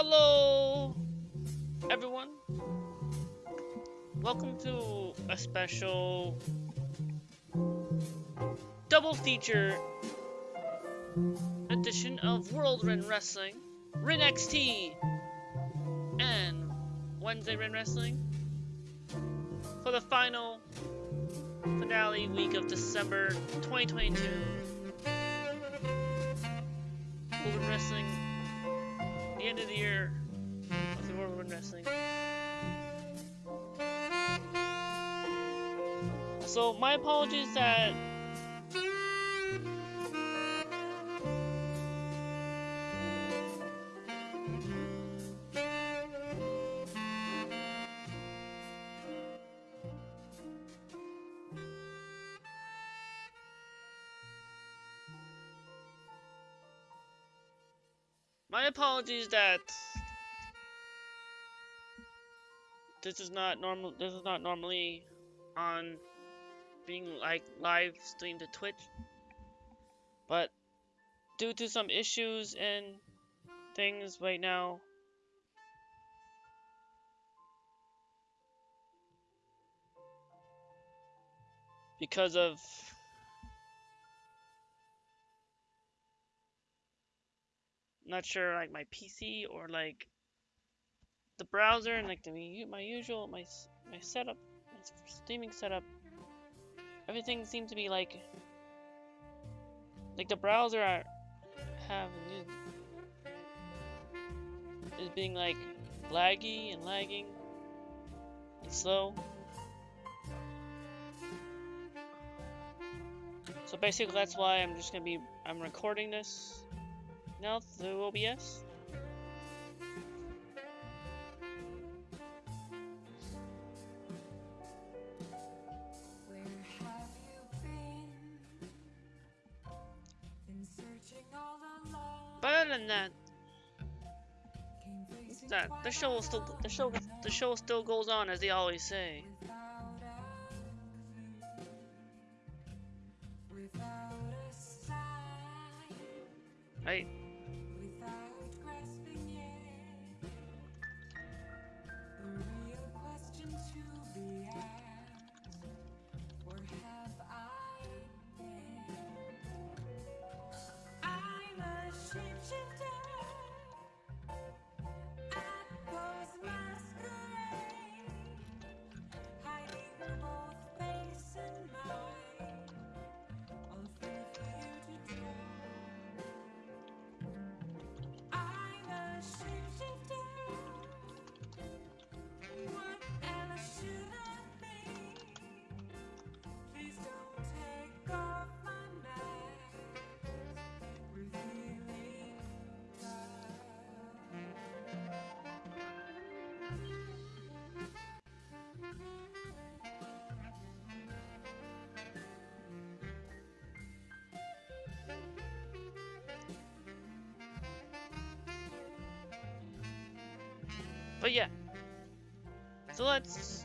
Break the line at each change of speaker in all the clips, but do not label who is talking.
Hello, everyone. Welcome to a special double feature edition of World Ren Wrestling, Ren XT, and Wednesday Ren Wrestling for the final finale week of December 2022. World Ren Wrestling, my apologies that My apologies that this is not normal this is not normally on being like live streamed to Twitch. But due to some issues and things right now because of not sure like my PC or like the browser and like the my usual my my setup my streaming setup everything seems to be like like the browser I have is being like laggy and lagging and slow. So basically that's why I'm just gonna be I'm recording this. Now through OBS Than that, that the show will still the show the show still goes on as they always say. Right. But yeah. So let's...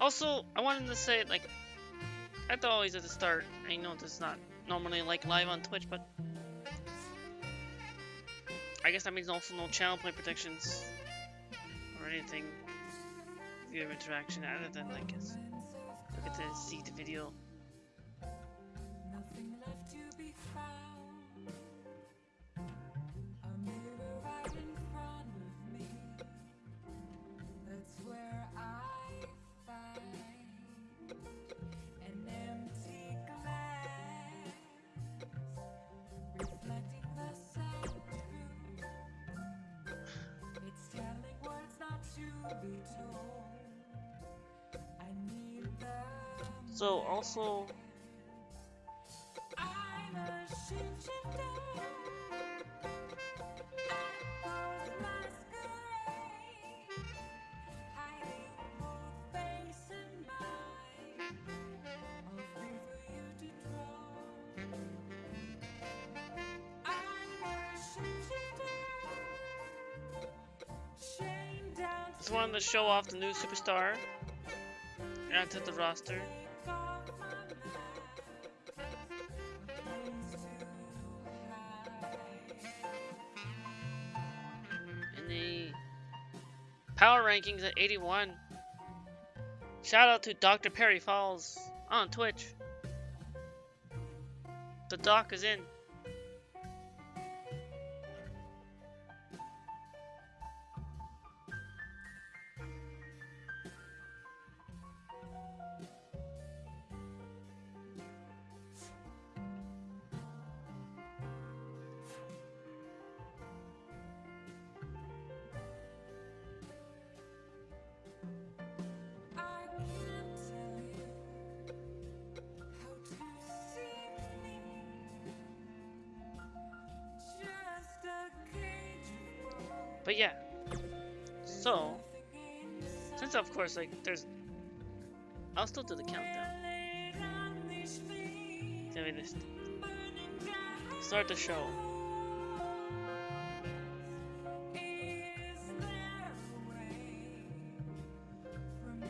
Also, I wanted to say, like, at the always at the start, I know this is not normally like live on Twitch, but I guess that means also no channel play protections or anything viewer interaction other than like look at the see the video. So also Just wanted to show off the new superstar. Add to the roster.
Rankings at 81. Shout out to Dr. Perry Falls on Twitch. The doc is in. Course, like, there's. I'll still do the countdown. Let me just start the show.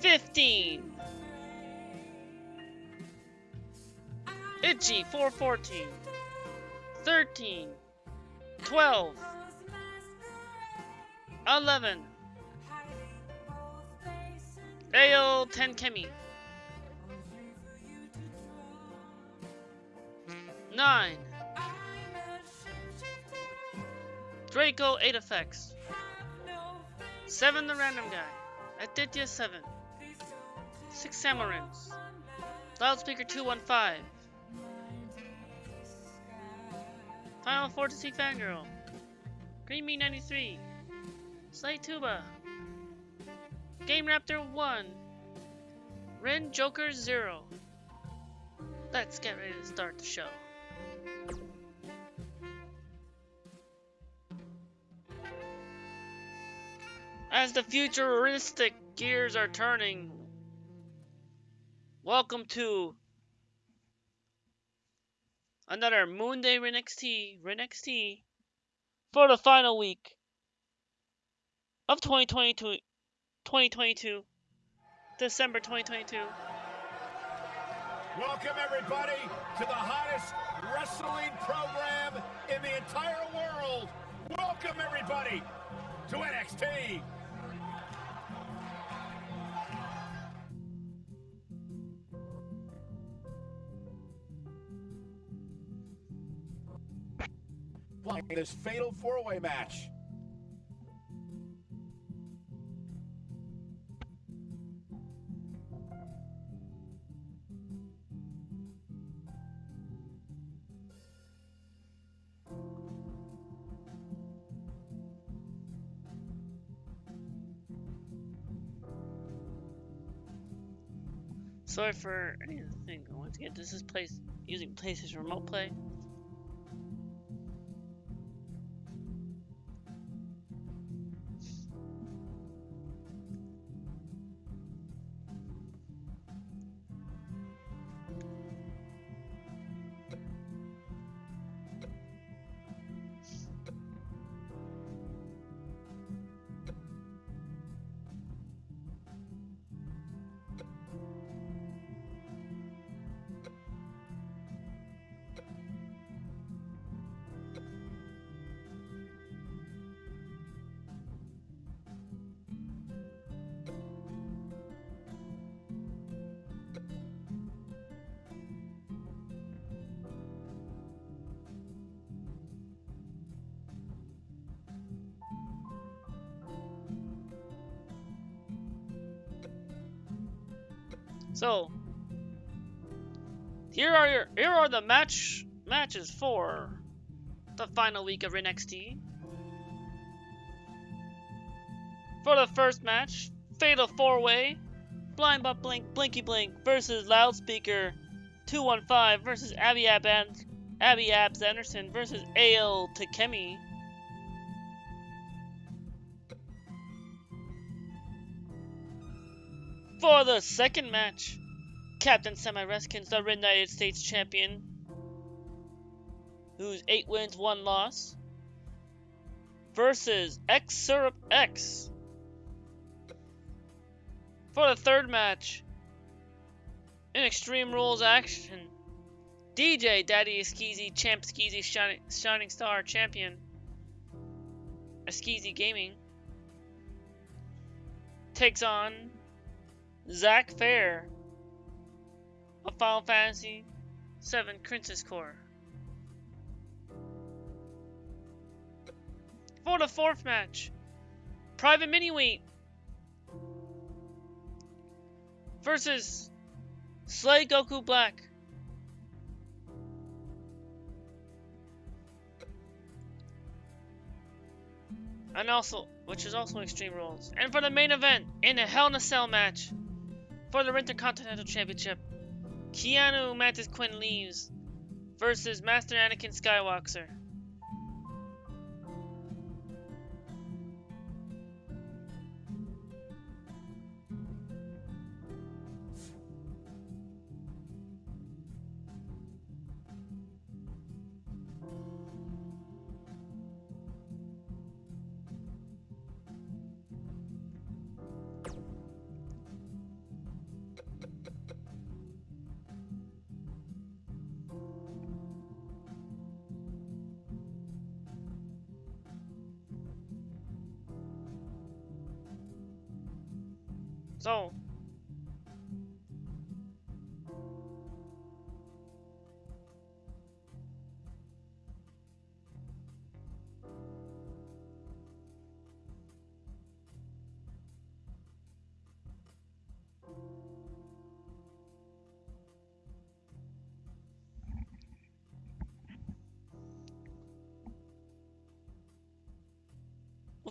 Fifteen. Itchy 414. 13. 12. 11. Ale 10 Kemi. 9. Draco 8 effects. 7 the random guy. Aditya 7. 6 Samarins. Loudspeaker 215. Final Fantasy Fangirl. Green Me 93. Slate Tuba. Game Raptor 1. Ren Joker 0. Let's get ready to start the show. As the futuristic gears are turning, welcome to another Moonday RenXT, RenXT for the final week of 2022, 2022, December 2022.
Welcome, everybody, to the hottest wrestling program in the entire world. Welcome, everybody, to NXT. This fatal four-way match.
Sorry for anything. Once again, this is place using PlayStation Remote Play. The match matches for the final week of NXT. For the first match, Fatal Four Way, Blind But Blink Blinky Blink versus Loudspeaker 215 versus Abby Ab Abby Abs Anderson versus Ale Takemi. For the second match, Captain Semi Reskins, the United States champion, who's 8 wins, 1 loss, versus X Syrup X. For the third match, in Extreme Rules action, DJ Daddy Skeezy, Champ Skeezy, Shining, Shining Star Champion, Skeezy Gaming, takes on Zack Fair of Final Fantasy VII Crisis Core. For the fourth match, Private Miniweight versus Slay Goku Black. And also, which is also Extreme Rules. And for the main event, in a Hell in a Cell match, for the Intercontinental Championship, Keanu Mantis Quinn leaves versus Master Anakin Skywalker.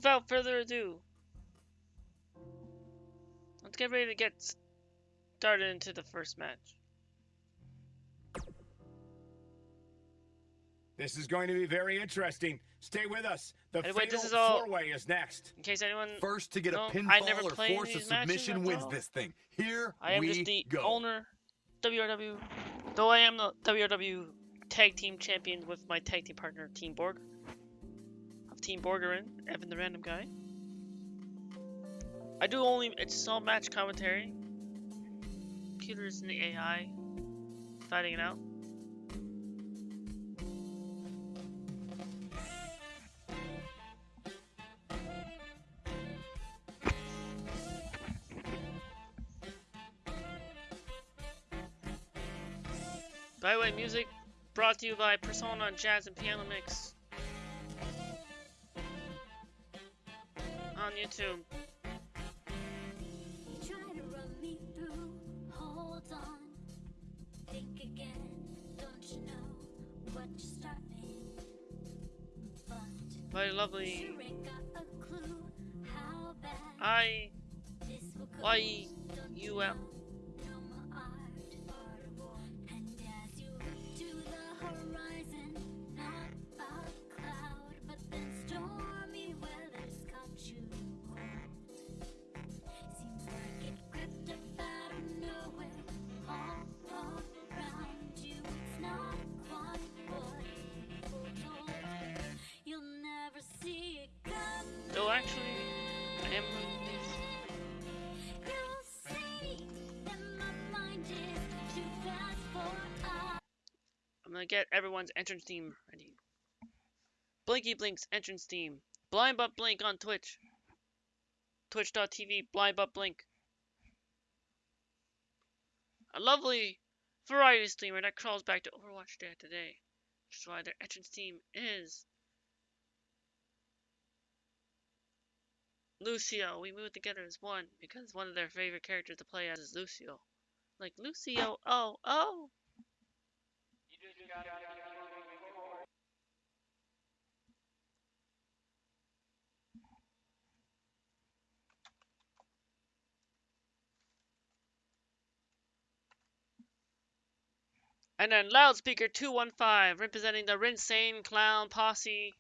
Without further ado, let's get ready to get started into the first match.
This is going to be very interesting. Stay with us. The
Anyway,
fatal
this is all-
four-way is next.
In case anyone,
First to get a
No, I
pinfall
never
or force a submission wins
all.
this thing. Here
I am
we
just the
go.
owner, WRW. Though I am the WRW Tag Team Champion with my tag team partner Team Borg. Team Borgerin, Evan the random guy. I do only it's all match commentary. Computers and the AI fighting it out. By the way, music brought to you by Persona on Jazz and Piano Mix
But
By the lovely
sure ain't got a clue how bad
I
this will go.
Y
Don't
U L. get everyone's entrance theme ready. Blinky Blink's entrance theme. Blind But Blink on Twitch. Twitch.tv Blind But Blink. A lovely variety streamer that crawls back to Overwatch Day today. Which is why their entrance theme is Lucio. We move together as one because one of their favorite characters to play as is Lucio. Like Lucio, oh, oh. And then Loudspeaker 215, representing the Rinsane Clown Posse.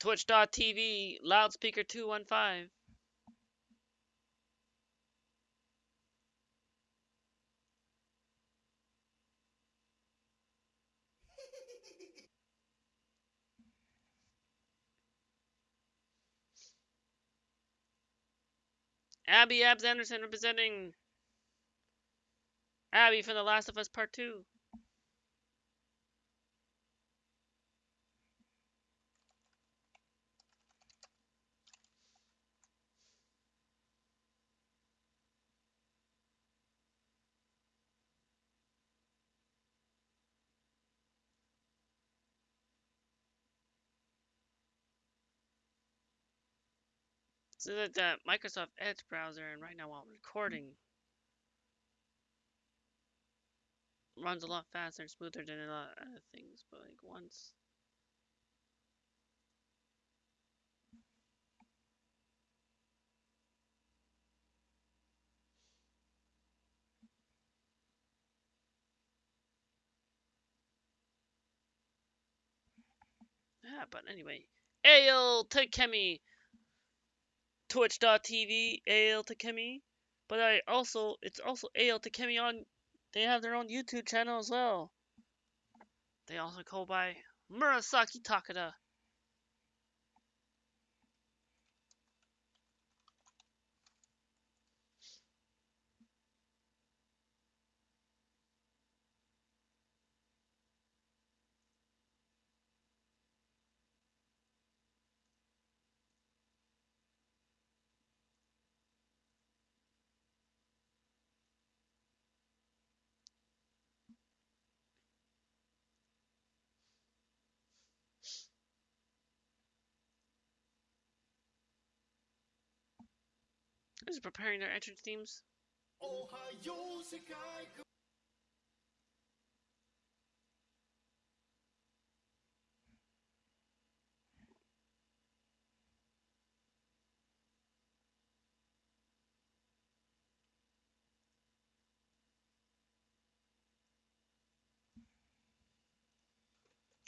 Twitch.tv, Loudspeaker 215. Abby Abs Anderson representing Abby from The Last of Us Part 2. So that the Microsoft Edge browser, and right now while recording, runs a lot faster and smoother than a lot of other things. But like once, yeah. But anyway, Ale Takemi, Twitch.tv, Ale Takemi. But I also, it's also Ale Takemi on. They have their own YouTube channel as well. They also go by Murasaki Takada. Who's preparing their entrance themes?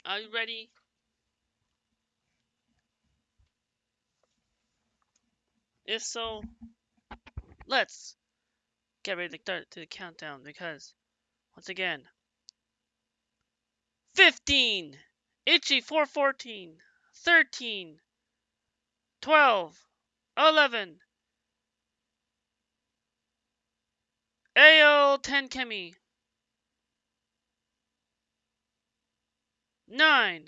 Are you ready? If so, let's get ready to start to the countdown because, once again, 15, Itchy 414, 13, 12, 11, AO 10 Kemi, 9,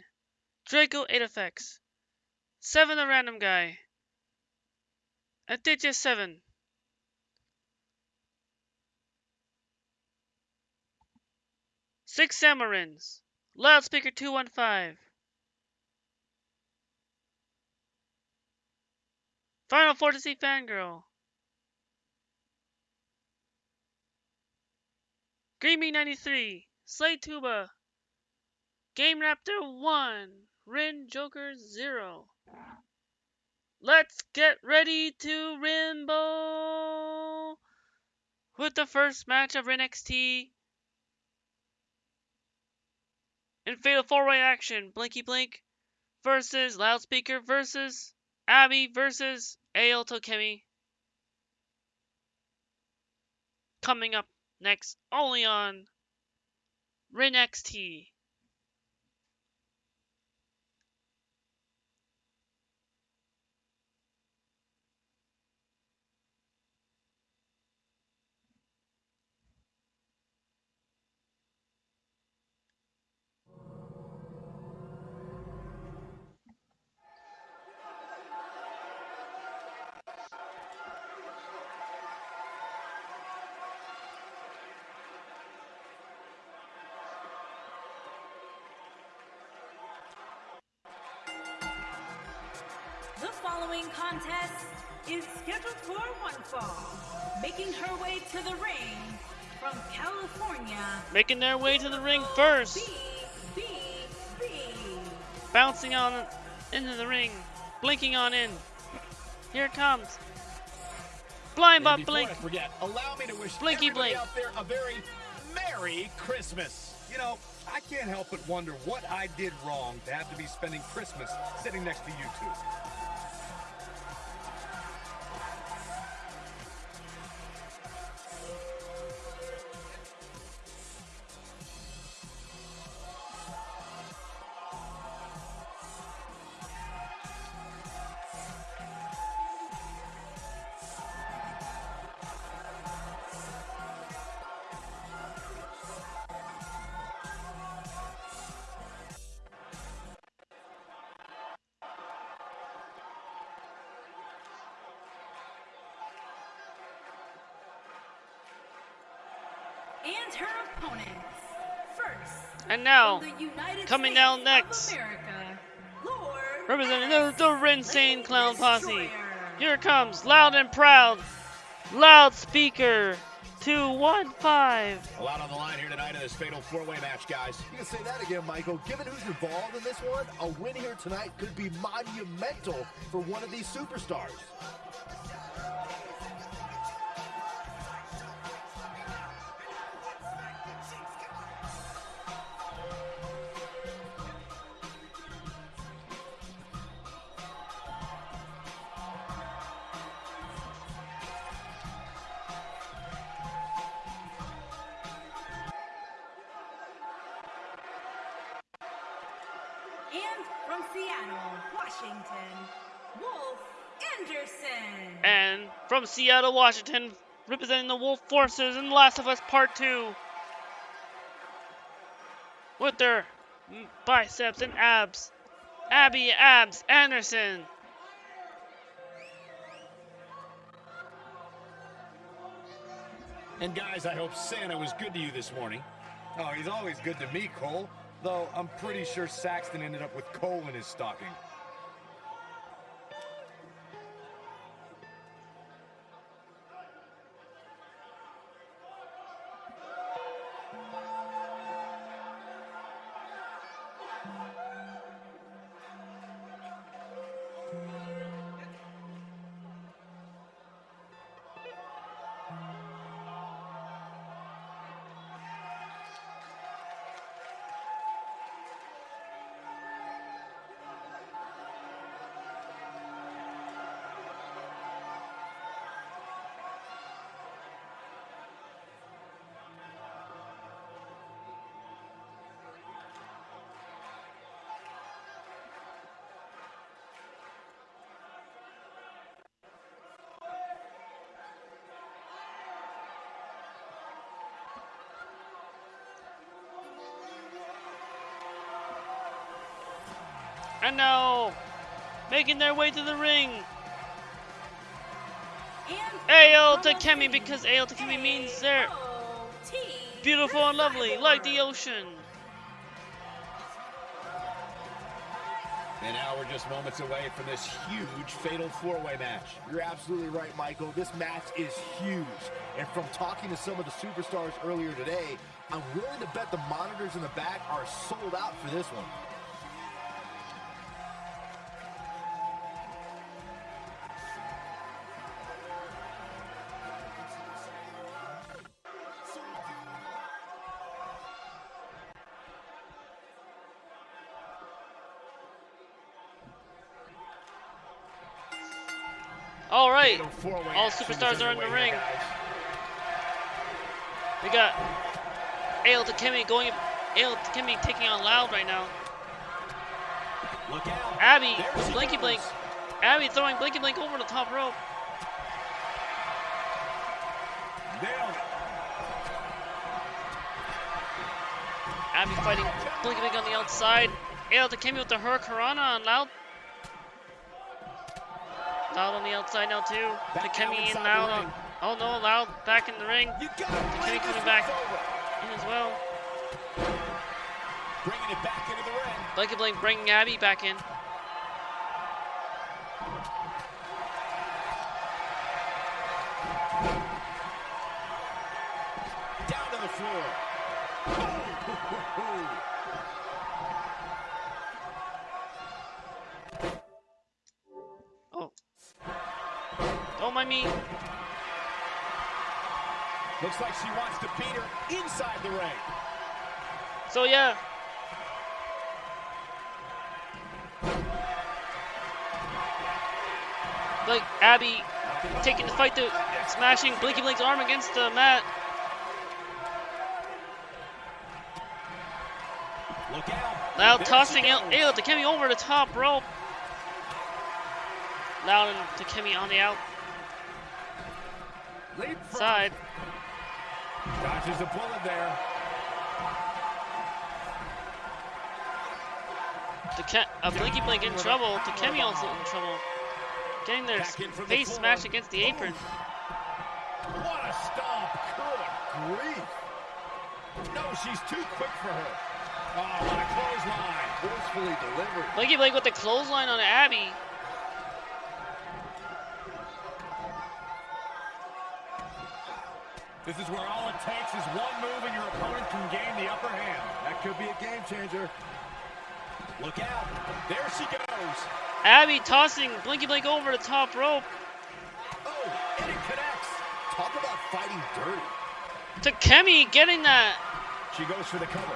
Draco 8 effects, 7 the random guy, Aditya 7, Six Samarins. Loudspeaker 215. Final Fantasy Fangirl. Greamy 93. Slay Tuba. Game Raptor 1. Rin Joker 0. Let's get ready to Rainbow with the first match of Rin XT in Fatal 4 Way Action, Blinky Blink versus Loudspeaker versus Abby versus Ael Tokemi. Coming up next, only on Rin XT.
Is scheduled for one fall. Making her way to the ring from California.
Making their way to the ring first.
B, B, B.
Bouncing on into the ring. Blinking on in. Here it comes. Blind Bob
before
Blink.
I forget, allow me to wish
Blinky blink.
out there a very Merry Christmas.
You know, I can't help but wonder what I did wrong to have to be spending Christmas sitting next to you two.
Now,
from the United
coming
States
down next,
America,
representing the, the Rinsane Clown Posse. Here comes, loud and proud, loudspeaker 215.
A lot on the line here tonight in this fatal four-way match, guys.
You can say that again, Michael. Given who's involved in this one, a win here tonight could be monumental for one of these superstars.
Seattle, Washington,
representing the Wolf Forces in Last of Us Part 2. With their biceps and abs, Abby Abs Anderson.
And guys, I hope Santa was good to you this morning.
Oh, he's always good to me, Cole. Though I'm pretty sure Saxton ended up with coal in his stocking.
And now, making their way to the ring,
And
AL Takemi, because AL Takemi means they're beautiful and lovely, like the ocean.
And now we're just moments away from this huge fatal four-way match.
You're absolutely right, Michael. This match is huge. And from talking to some of the superstars earlier today, I'm willing to bet the monitors in the back are sold out for this one.
All superstars are in the ring. We got AL Takemi going, AL Takemi taking on Loud right now.
Look out.
Abby, Blinky Blink. Abby throwing Blinky Blink over the top rope. Abby fighting Blinky Blink on the outside. AL Takemi with the Hurricanrana on Loud. Loud on the outside now too. Takemi
the uh,
Loud on. Oh no, Loud back in the ring. Takemi coming back
over.
in as well.
Bringing it back into the ring.
Blinky Blink bringing Abby back in. Fight smashing Blinky Blink's arm against the mat.
Look out.
Now
There
tossing
she
out
goes.
Ale Takemi over the top rope. Loud and Takemi on the outside.
Dodges a bullet there.
Take- uh, Blinky Blink in trouble. Takemi also in trouble. Getting their
Back the
face smashed against the apron.
What a stomp. Good grief. No, she's too quick for her. Oh, what a clothesline.
Forcefully delivered.
Blinky Blink with the clothesline on Abby.
This is where all it takes is one move and your opponent can gain the upper hand.
That could be a game changer.
Look out. There she goes.
Abby tossing Blinky Blink over the top rope.
Oh, and it connects.
Talk about fighting dirty.
To Kemi getting that
She goes for the cover.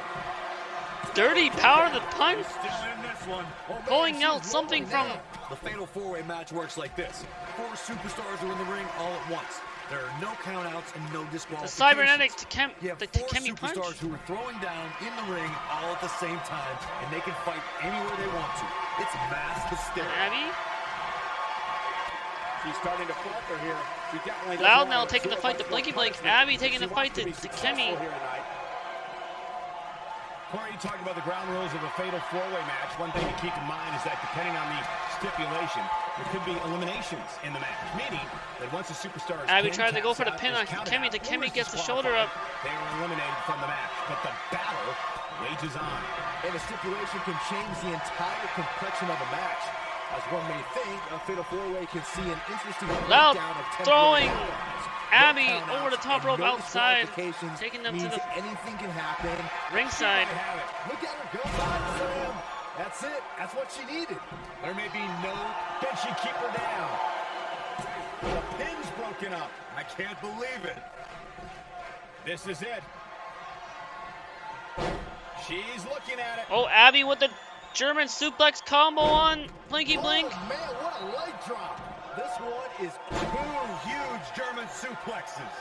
dirty power of the punch.
Still in this one. Oh,
Pulling out something from.
The fatal four-way match works like this. Four superstars are in the ring all at once. There are no countouts and no disqualifications.
the cybernetic to
You have
the
four
Kemi punch.
superstars who are throwing down in the ring all at the same time, and they can fight anywhere they want to. It's mass hysteria.
Abby
She's starting to falter here. She definitely
Loud now taking the fight to
much
Blinky Blink. Abby taking the fight to-
be
to
successful
Kemi.
here tonight. Corey, you talked about the ground rules of a fatal four-way match. One thing to keep in mind is that depending on the stipulation, there could be eliminations in the match, meaning that once a superstar is
Abby
pinned,
tried to go for the pin on
counted
Kemi.
out,
The
or
Kemi gets the shoulder up.
They are eliminated from the match, but the battle wages on.
And a stipulation can change the entire complexion of a match. As one may think, a fatal four-way can see an interesting
Loud
of temporary
throwing. Abby over the top rope outside, taking them to the-
anything can happen.
Ringside.
They have it.
Look at her go, side slam. That's it. That's what she needed.
There may be no. Can she keep her down? The pin's broken up. I can't believe it. This is it. She's looking at it.
Oh, Abby with the German suplex combo on Blinky oh, Blink.
Oh, man, what a leg drop. This one is
Two huge German suplexes.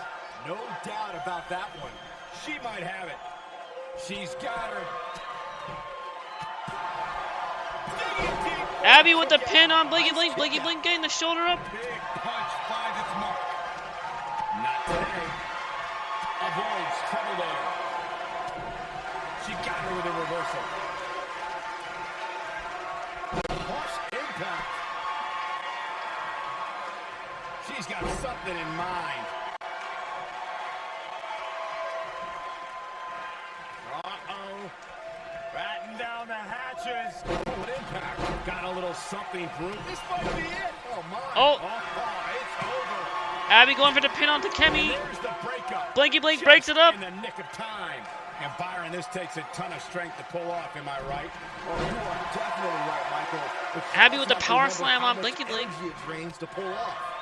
no doubt about that one.
She might have it. She's got her.
Abby with the pin on Blinky Blink. Blinky Blink getting the shoulder up.
Big punch finds its mark. Not today. Avoids trouble there. She got her with a reversal. Harsh impact. She's got something in mind. Uh-oh. Batten down the hatches. Oh, what impact. Got a little something through. This might be it. Oh, my.
Oh.
Oh, it's over.
Abby going for the pin on Kemi.
There's the breakup.
Blinky Blink
Just
breaks it up.
In the nick of time. And Byron, this takes a ton of strength to pull off, am I right?
Oh, you are definitely right, Michael.
Abby with the power slam on
much
Blinky Blink.
it drains to pull off.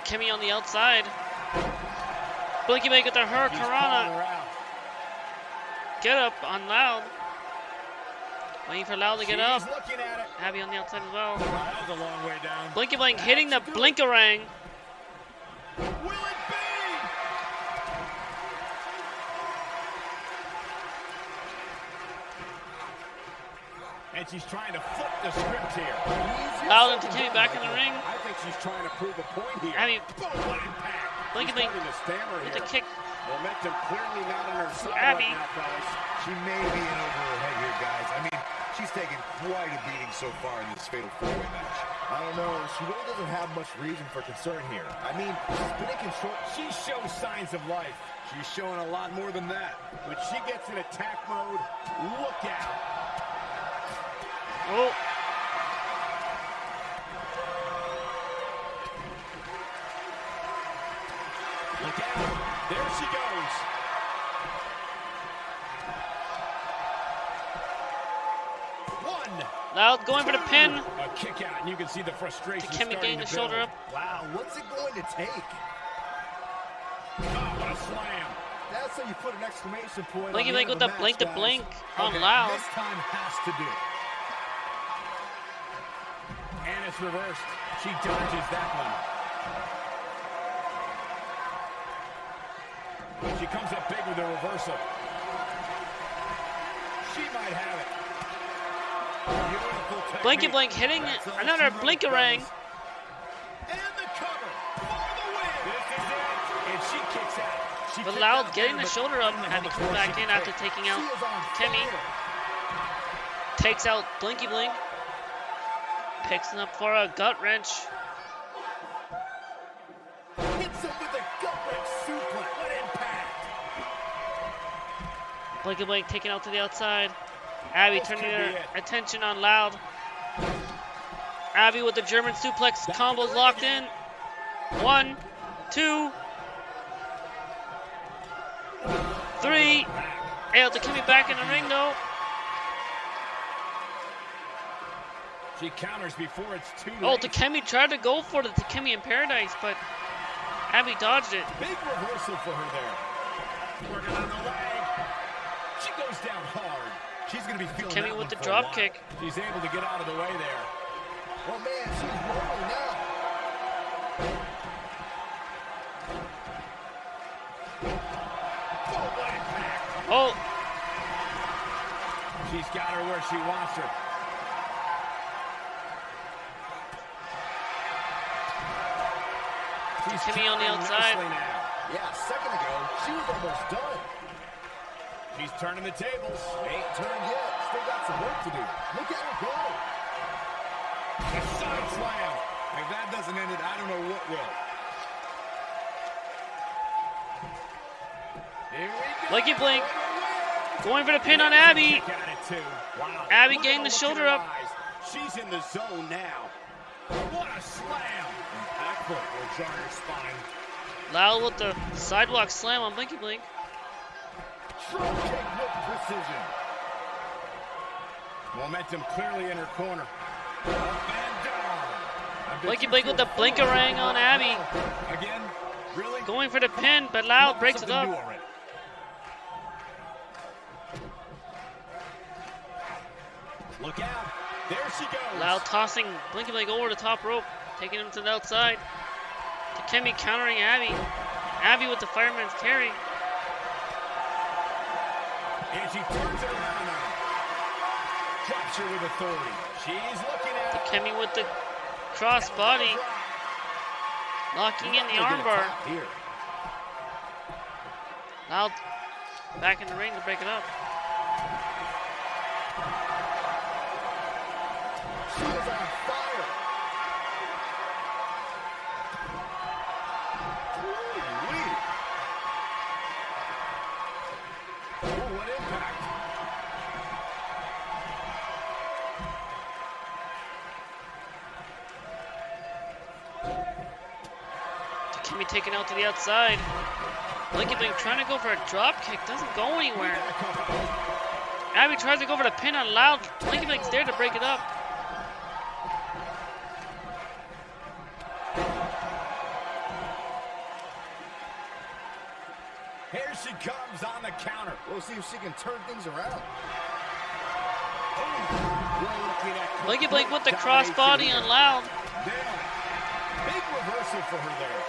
To Kemi on the outside. Blinky Blink with the
he's calling
Hurricanrana.
her out.
Get up on Loud. Waiting for Loud to get up.
She's.
Abby on the outside as well.
A long way down.
Blinky Blink hitting the Blinkarang.
Will it be? And she's trying to flip the script here.
Loud and Takemi back in the ring.
I she's trying to prove a point here.
Abby
Boom, what impact.
Blinky
She's
Blink
starting to stammer
with
here.
the kick.
Momentum clearly not on her side
Abby.
right now, fellas.
She may be in over her head here, guys. I mean, she's taken quite a beating so far in this fatal four-way match.
I don't know. She really doesn't have much reason for concern here. I mean, she's been in control.
She shows signs of life.
She's showing a lot more than that.
When she gets in attack mode, look out.
Oh,
out. There she goes. One.
Loud going for the pin.
A kick out, and you can see the frustration
To Kemi
starting
getting
to
the shoulder up.
Wow, what's it going to take?
Oh, what a slam.
That's how you put an exclamation point.
Blinky
on
Blink
the
with
end
the blink
match,
to blink on
Okay,
Loud.
This time has to do. And it's reversed. She dodges that one. She comes up big with a reversal. She might have it.
Blinky Blink hitting another
she wrote,
Blinkarang.
fellas. And the cover for the win. This is it. And she kicks out. She She
But Loud getting the shoulder up, Abby
hold
coming
before
back in after taking out Kimmy. Takes out Blinky Blink. Picks him up for a gut wrench. Blinky Blink taken out to the outside. Abby turning her attention on Loud. Abby with the German suplex combos locked in. One, two, three. Able to Kimmy back in the ring though.
She counters before it's too late. Oh.
Takemi tried to go for the Takemi in Paradise, but Abby dodged it.
Big reversal for her there. Working on the leg. She goes down hard.
She's gonna be feeling
Kimmy with the drop kick.
She's able to get out of the way there.
Oh man, she's rolling now.
Oh, She's got her where she wants her. She's
Kimmy on the outside.
now.
Yeah, a second ago, she was almost done.
She's turning the tables.
Ain't turned yet. Still got some work to do. Look at her go.
A side slam. If that doesn't end it, I don't know what will. Here we go.
Blinky Blink.
For the win.
going for the pin on Abby.
Kick at it too. Wow.
Abby
Look
getting the shoulder up.
She's in the zone now. What a slam. Impactful. Will jar your spine.
Loud with the sidewalk slam on Blinky Blink.
With precision.
Momentum clearly in her corner. Up and down. I bet
Blinky
you
Blink with the blinkerang on Abby.
Again? Really?
Going for the pin, but Loud breaks it up.
Look out. There she goes.
Loud tossing Blinky Blink over the top rope, taking him to the outside. Takemi countering Abby. Abby with the fireman's carry.
And she turns it around on him. Drops her with authority. She's looking at it.
Takemi with the cross body, locking in the armbar.
Here.
Loud back in the ring to break it up. Out to the outside. Blinky Blink trying to go for a drop kick, doesn't go anywhere. Abby tries to go for the pin on Loud. Blinky Blink's there to break it up.
Here she comes on the counter.
We'll see if she can turn things around.
Blinky Blink with the
complete
cross body on. Loud.
Big reversal for her there.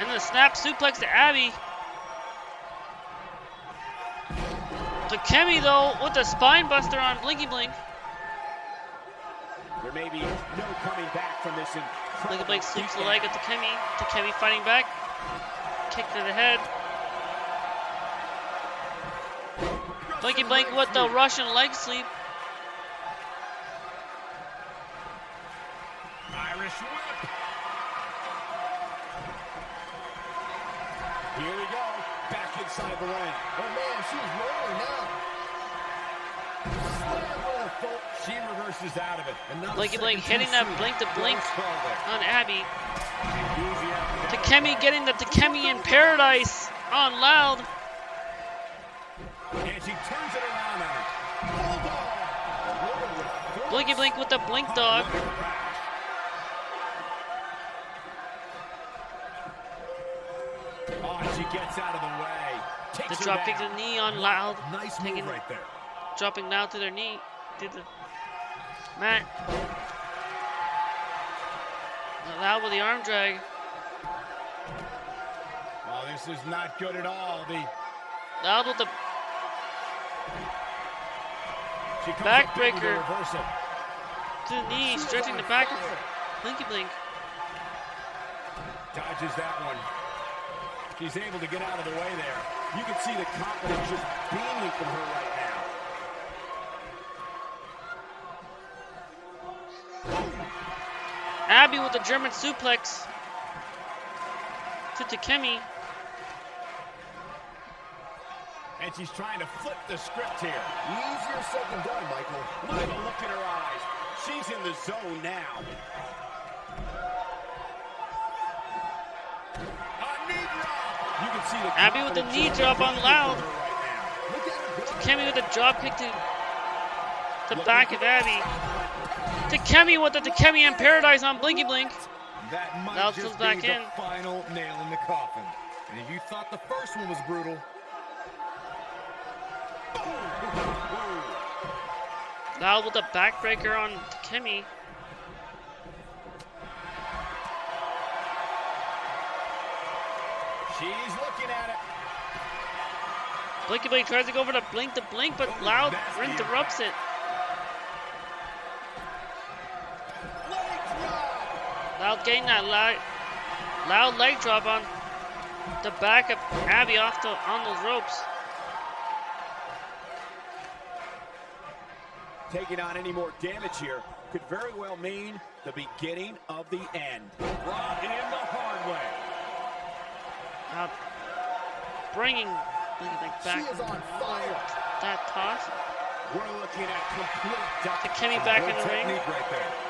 And the snap suplex to Abby. Takemi though with the spine buster on Blinky Blink.
There may be no coming back from this
Blinky Blink sweeps the leg at Takemi. Takemi fighting back. Kick to the head. Blinky Blink with the Russian leg sweep.
Irish whip. Here we go. Back inside the ring.
Oh man, she's rolling now. Slam with a foot.
She reverses out of it. And not a
Blinky Blink hitting that blink to blink
Nice call there.
on Abby.
Enthusiasm.
Takemi getting the Takemi in paradise on Loud.
And she turns it around on her. Bulldog.
Blinky Blink with the blink dog.
Gets out of the way.
The
Takes her
drop kick to the knee on Loud.
Nice
Taking-
move right there.
Dropping down to their knee. Did the Matt. Loud with the arm drag.
Oh, this is not good at all. The
Loud with the
she comes up big with the
Backbreaker. to the knee, stretching the back. Blinky Blink.
manages that one. She's able to get out of the way there. You can see the confidence just beaming from her right now.
Abby with the German suplex to Takemi.
And she's trying to flip the script here.
Easier said than done, Michael.
Look at the look in her eyes. She's in the zone now. A knee drop. You can see the
Abby with the knee drop on Loud.
from her right now.
Look at her go.
Takemi with a drop kick to the back of Abby. Takemi with the Takemi and Paradise on Blinky Blink.
That might
Now
just
comes back
the
in.
final nail in the coffin. And if you thought the first one was brutal,
Loud with a backbreaker on Takemi.
She's looking at it.
Blinky Blink tries to go over to Blink to Blink, but Loud interrupts it. Loud getting that loud, loud leg drop on the back of Abby off the on those ropes.
Taking on any more damage here could very well mean the beginning of the end. Brought in the hard way.
Loud bringing Blinky Blink
She
back.
is on fire.
That toss.
We're looking at complete dominance.
Takemi back in
good
the ring.
technique right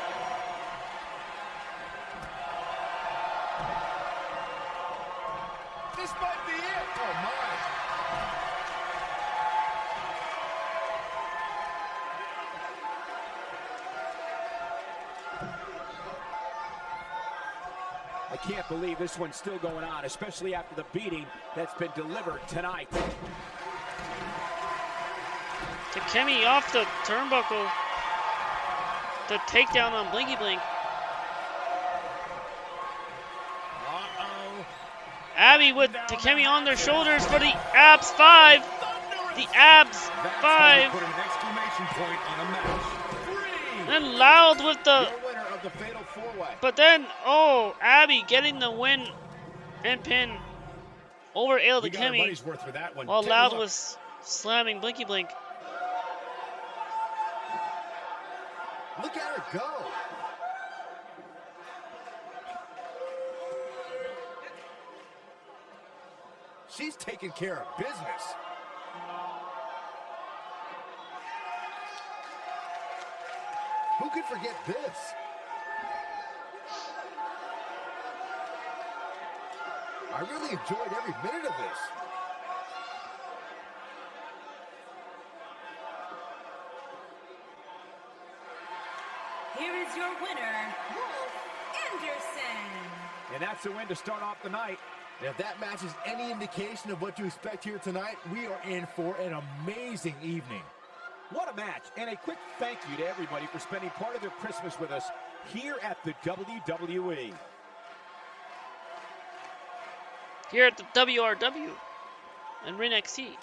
believe this one's still going on, especially after the beating that's been delivered tonight.
Takemi off the turnbuckle. The takedown on Blinky Blink.
Uh-oh.
Abby with Takemi on their shoulders for the abs five. The abs five.
you put an exclamation point on a match.
Then Loud with the But then, oh, Abby getting the win and pin over Ale
We got our worth for that one.
while
Take
Loud was slamming Blinky Blink.
Look at her go. She's taking care of business. Who could forget this? I really enjoyed every minute of this.
Here is your winner, Wolf Anderson.
And that's the win to start off the night.
And if that match is any indication of what to expect here tonight, we are in for an amazing evening.
What a match, and a quick thank you to everybody for spending part of their Christmas with us here at the. WWE.
Here at the WRW and Ring XC.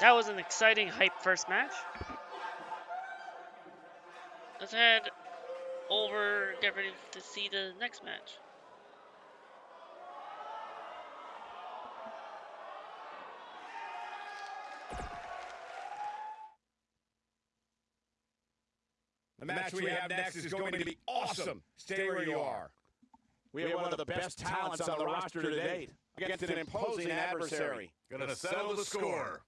That was an exciting hype first match. Let's head over, get ready to see the next match.
The match we have next is going to be awesome. Stay where you are. We have one of the best talents on the roster to date against an imposing adversary. Gonna settle the score.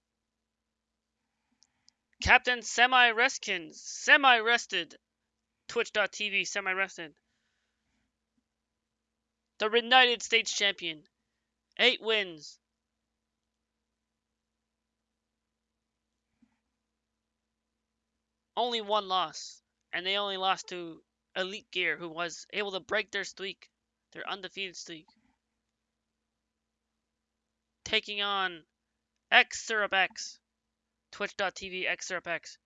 Captain Semi Reskins, semi rested. Twitch.tv, semi rested. The United States champion. Eight wins. Only one loss. And they only lost to Elite Gear, who was able to break their streak, their undefeated streak. Taking on X Syrup X twitch.tv xrpx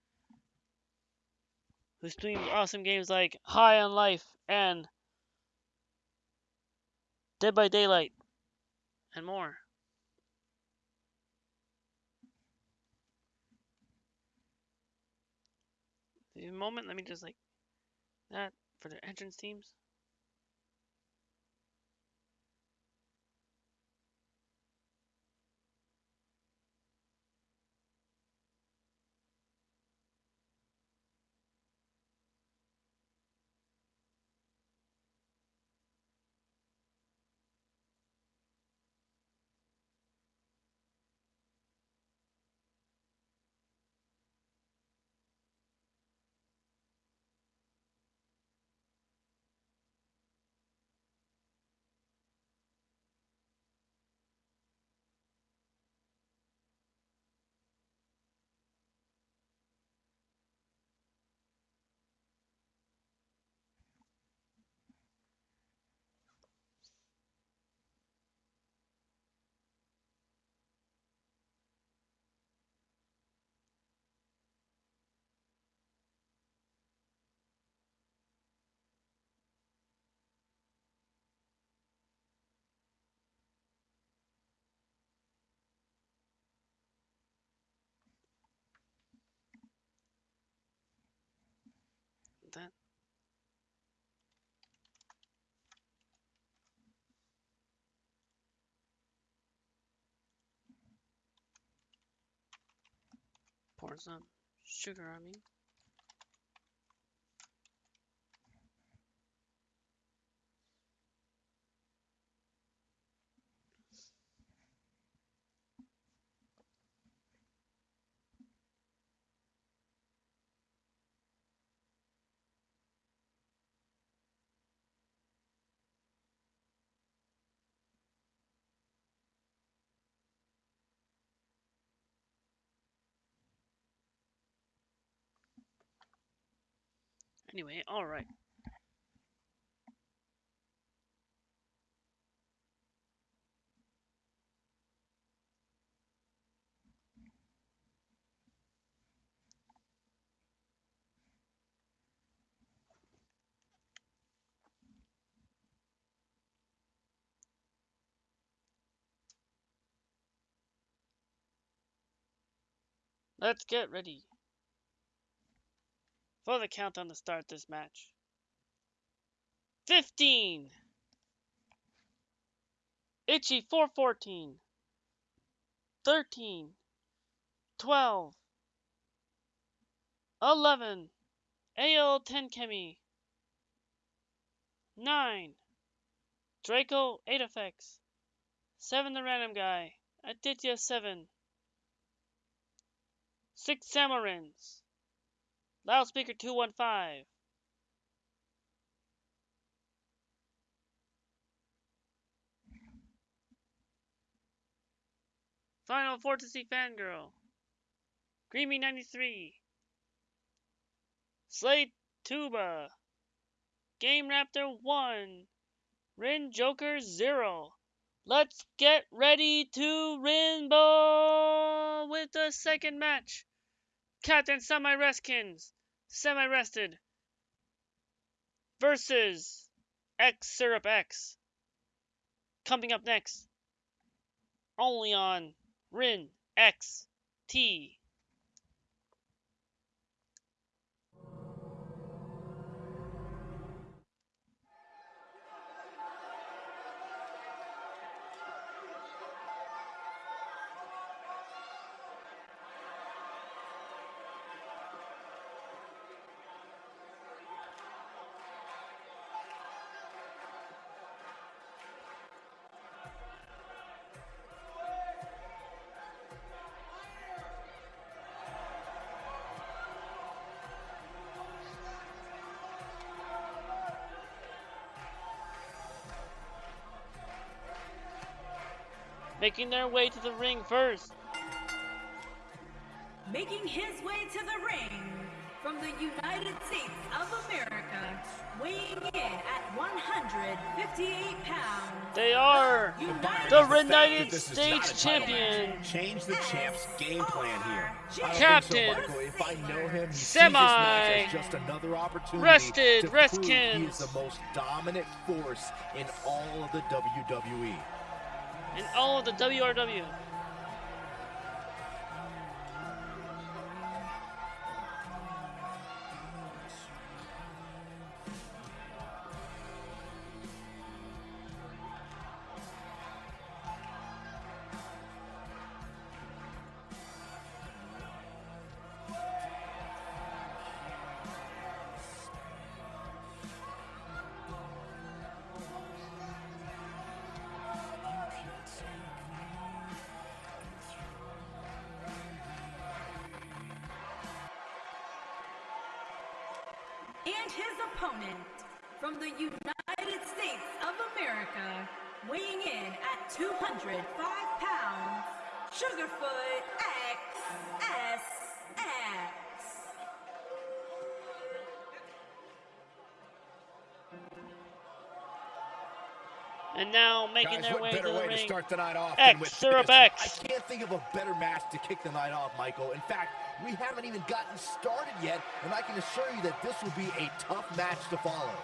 who streams awesome games like High on Life and Dead by Daylight and more. Give me a moment. Let me just like that for the entrance teams. That pour some sugar on me. Anyway, alright. Let's get ready for the countdown to count on the start this match. 15 Itchy 414 13 12 11 AL 10 Kemi 9 Draco 8 effects. 7 the random guy. Aditya 7 6 Samarins Loudspeaker 215. Final Fantasy Fangirl. Creamy 93. Slate Tuba. Game Raptor 1. Rin Joker 0. Let's get ready to Rainbow with the second match. Captain Semi Reskins, Semi Rested versus X Syrup X. Coming up next, only on Rin X T. Making their way to the ring first.
Making his way to the ring from the United States of America, weighing in at 158 pounds.
They are
United
the United
This is not a
States champion.
Change the champ's game plan here.
Captain
so, Michael. If I know him, he sees this
Semi
match just another opportunity
Rested
to prove he is the most dominant force in all of the. WWE.
And all of the WRW.
From the United States of America, weighing in at 205 pounds, Sugarfoot XSX.
And now making
Guys,
their
what
way to the
way to
ring.
start the night off
X,
than with
Syrup? X.
I can't think of a better match to kick the night off, Michael. In fact, we haven't even gotten started yet, and I can assure you that this will be a tough match to follow.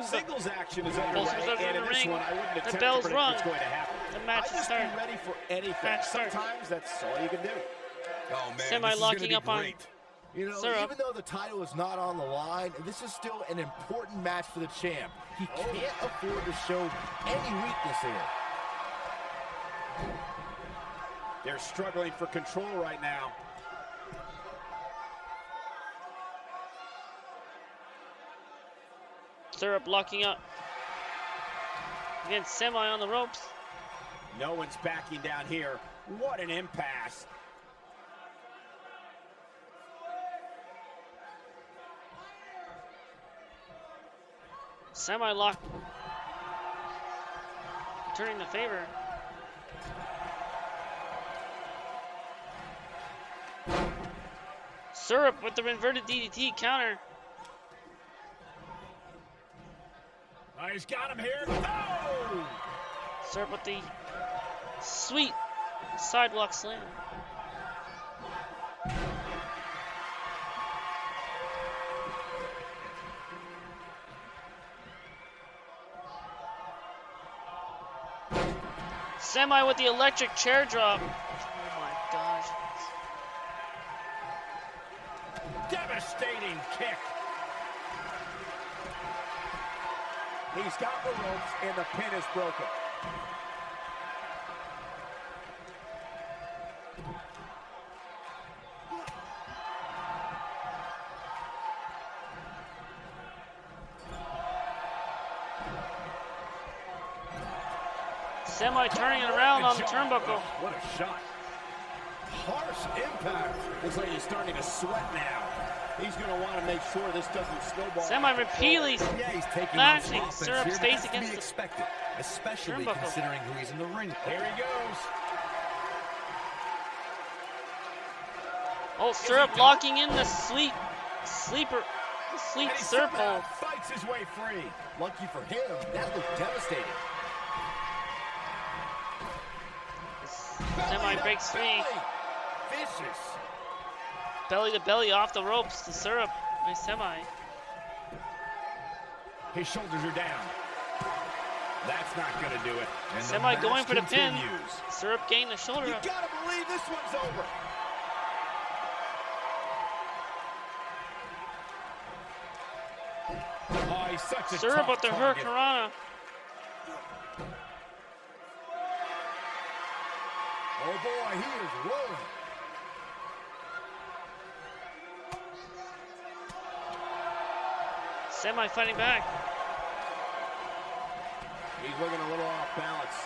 The,
Singles action is
Bulls
underway,
is over
and
in
in
the
this
ring.
one, I wouldn't
The
attempt
bell's
to
rung.
what's going to happen.
the match
I
is
starting.
started.
be ready for anything.
Match started.
Sometimes that's all you can do.
Oh, man.
Semi
this is
locking
gonna be
up on-
great.
You know,
Syrup.
even though the title is not on the line, this is still an important match for the champ. He oh. can't afford to show any weakness here.
They're struggling for control right now.
Syrup locking up. Again, Semi on the ropes.
No one's backing down here. What an impasse.
Semi lock. Turning the favor. Syrup with the inverted DDT counter.
Oh, he's got him here. Oh!
Syrup with the sweet sidewalk slam. Semi with the electric chair drop. Oh my gosh.
Devastating kick. He's got the ropes, and the pin is broken.
Semi turning it around on the turnbuckle.
What a shot. Harsh impact. Looks like he's starting to sweat now. He's going to want to make sure this doesn't snowball.
Semi
out of
repeatedly
Yeah, he's taking
Flashing
on some offense
Syrup's
here, but
face
that's to be
against the
expected, especially
turnbuckle.
considering who he's in the ring.
Here he goes.
Oh, Syrup locking in the sleep sleeper sleep
And he
syrup
somehow
hole.
fights his way free.
Lucky for him, that looked devastating.
Semi breaks free.
Belly. Vicious.
Belly to belly off the ropes to Syrup by Semi.
His shoulders are down. That's not going to do it. And
Semi going for the pin. Syrup getting the shoulder
You gotta believe this one's over.
Oh, he's such a
Syrup with the. Hurricanrana.
Oh boy, he is rolling.
Semi fighting back.
He's looking a little off balance.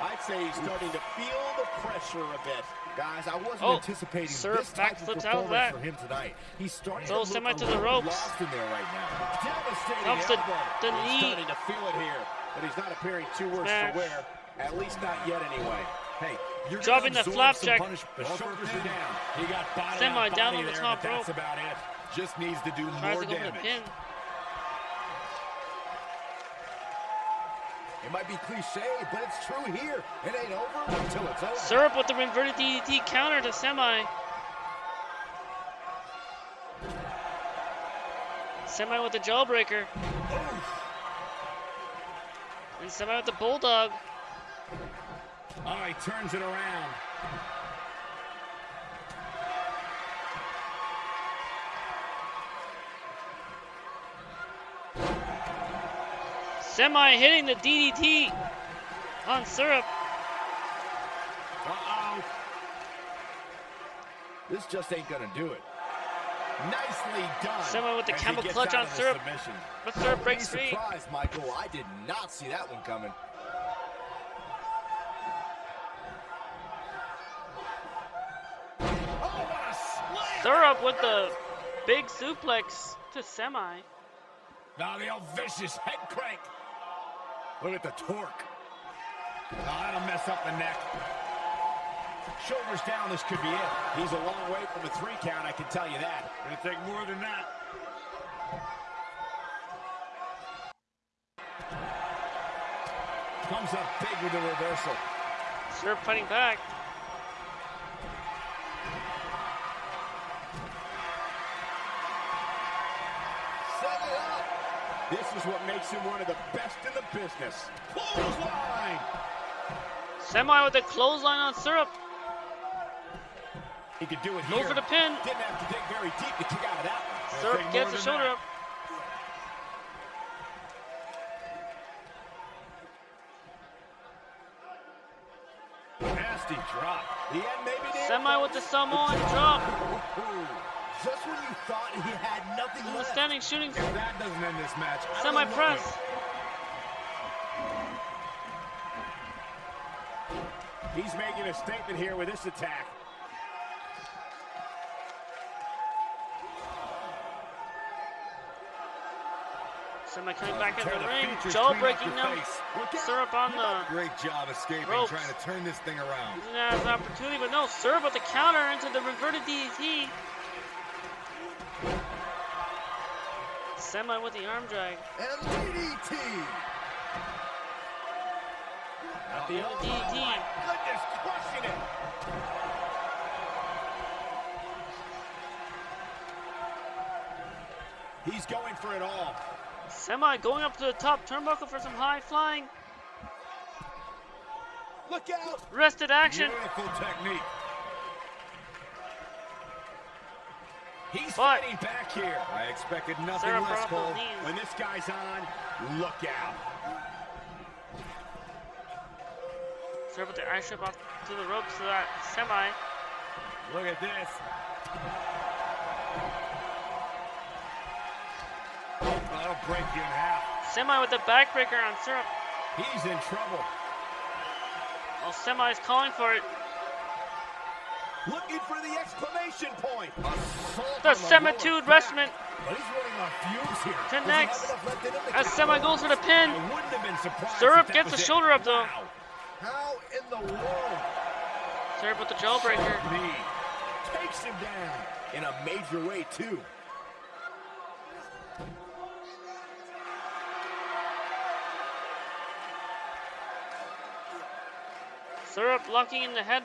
I'd say he's starting to feel the pressure a bit.
Guys, I wasn't
Oh,
anticipating
Syrup
this type of
backflips out of that.
for him tonight. He's starting
Throws
to look
Semi to the ropes.
lost in there right now.
Devastating
Dumps the, the
He's
knee.
starting to feel it here, but he's not appearing too worse
Smash.
for wear. At least not yet, anyway.
Hey, you're
Dropping the flapjack.
punishment.
The
Go for a
shoulders are down. He got body
Semi down on the top
but that's
rope.
about it. Just needs to do
Tries
more
to go for
damage.
It might be cliche, but it's true here. It ain't over until it's over.
Syrup with the inverted DDT counter to Semi. Semi with the jawbreaker. And Semi with the bulldog.
Oh, he turns it around.
Semi hitting the DDT on Syrup.
Uh-oh.
This just ain't gonna do it.
Nicely done.
Semi with the camel clutch on Syrup.
submission.
But Syrup breaks free.
surprised, Michael. I did not see that one coming.
Oh, what a slam!
Syrup with the big suplex to Semi.
Now the old vicious head crank. Look at the torque. Oh, that'll mess up the neck. Shoulders down, this could be it. He's a long way from a three count, I can tell you that. Gonna take more than that. Comes up big with the reversal.
Syrup fighting back.
Is what makes him one of the best in the business. Clothesline!
Semi with the clothesline on Syrup.
He could do it
Go
here.
for the pin.
Didn't have to dig very deep to kick out of that one.
Syrup gets the shoulder
that.
up.
Nasty drop. The end maybe.
Semi with the Samoan drop.
Just when you thought he had nothing left.
standing shooting
If that doesn't end this match,
semi press.
He's making a statement here with this attack.
Semi coming back in the
the
ring.
features
Jaw breaking
your
now.
face.
Look out.
Syrup on the
Great job escaping,
Ropes.
trying to turn this thing around.
using that as an opportunity, but no, Syrup with the counter into the reverted DDT. Semi with the arm drag.
And DDT.
At the
And the
elbow. Goodness, crushing it. He's going for it all.
Semi going up to the top turnbuckle for some high flying.
Look out.
Rested action.
Beautiful technique.
He's
But-
fighting back here.
I expected nothing
Syrup
less, Cole.
When this guy's on, look out.
Syrup with the ice strip off to the ropes to that Semi.
Look at this.
That'll break you in half.
Semi with the backbreaker on Syrup.
He's in trouble.
Well, Semi's calling for it.
Looking for the exclamation point.
Assault
The Semitude
lower back.
wrestlement
But he's running on fumes here. Doesn't
Connects.
have enough left in him to
as Semi goes for the pin.
wouldn't have been surprised.
Syrup gets the
it.
shoulder up, though.
Wow.
How in the world?
Syrup with the jawbreaker.
Takes him down.
In a major way, too.
Syrup locking in the head.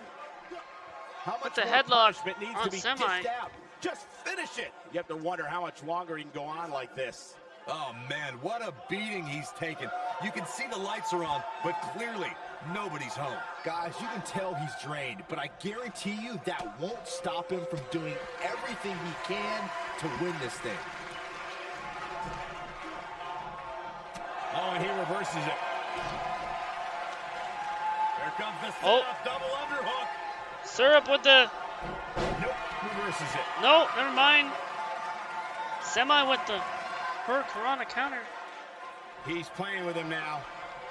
How much
the
more
headlock
punishment needs
on
to be
Semi.
out? Just finish it. You have to wonder how much longer he can go on like this.
Oh, man, what a beating he's taken. You can see the lights are on, but clearly, nobody's home.
Guys, you can tell he's drained, but I guarantee you that won't stop him from doing everything he can to win this thing.
Oh, and he reverses it.
Here comes the
Oh.
setup double underhook.
Syrup with the.
Nope, reverses it.
No, never mind. Semi with the her Corona counter.
He's playing with him now.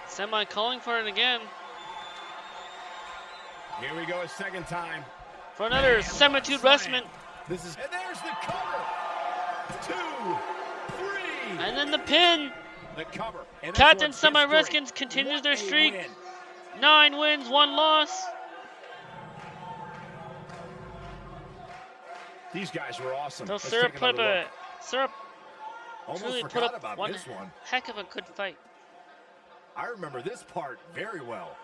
Semi calling for it again.
Here we go a second time.
For another Semitude wrestlement.
This is
And there's the cover. Two, three.
And then the pin.
the cover. And
Captain Semi. Redskins continues
What
their streak.
win.
Nine wins, one loss.
These guys were awesome.
So Syrup put up a. Syrup
Almost
truly put
forgot
up
about
one
this one.
heck of a good fight.
I remember this part very well.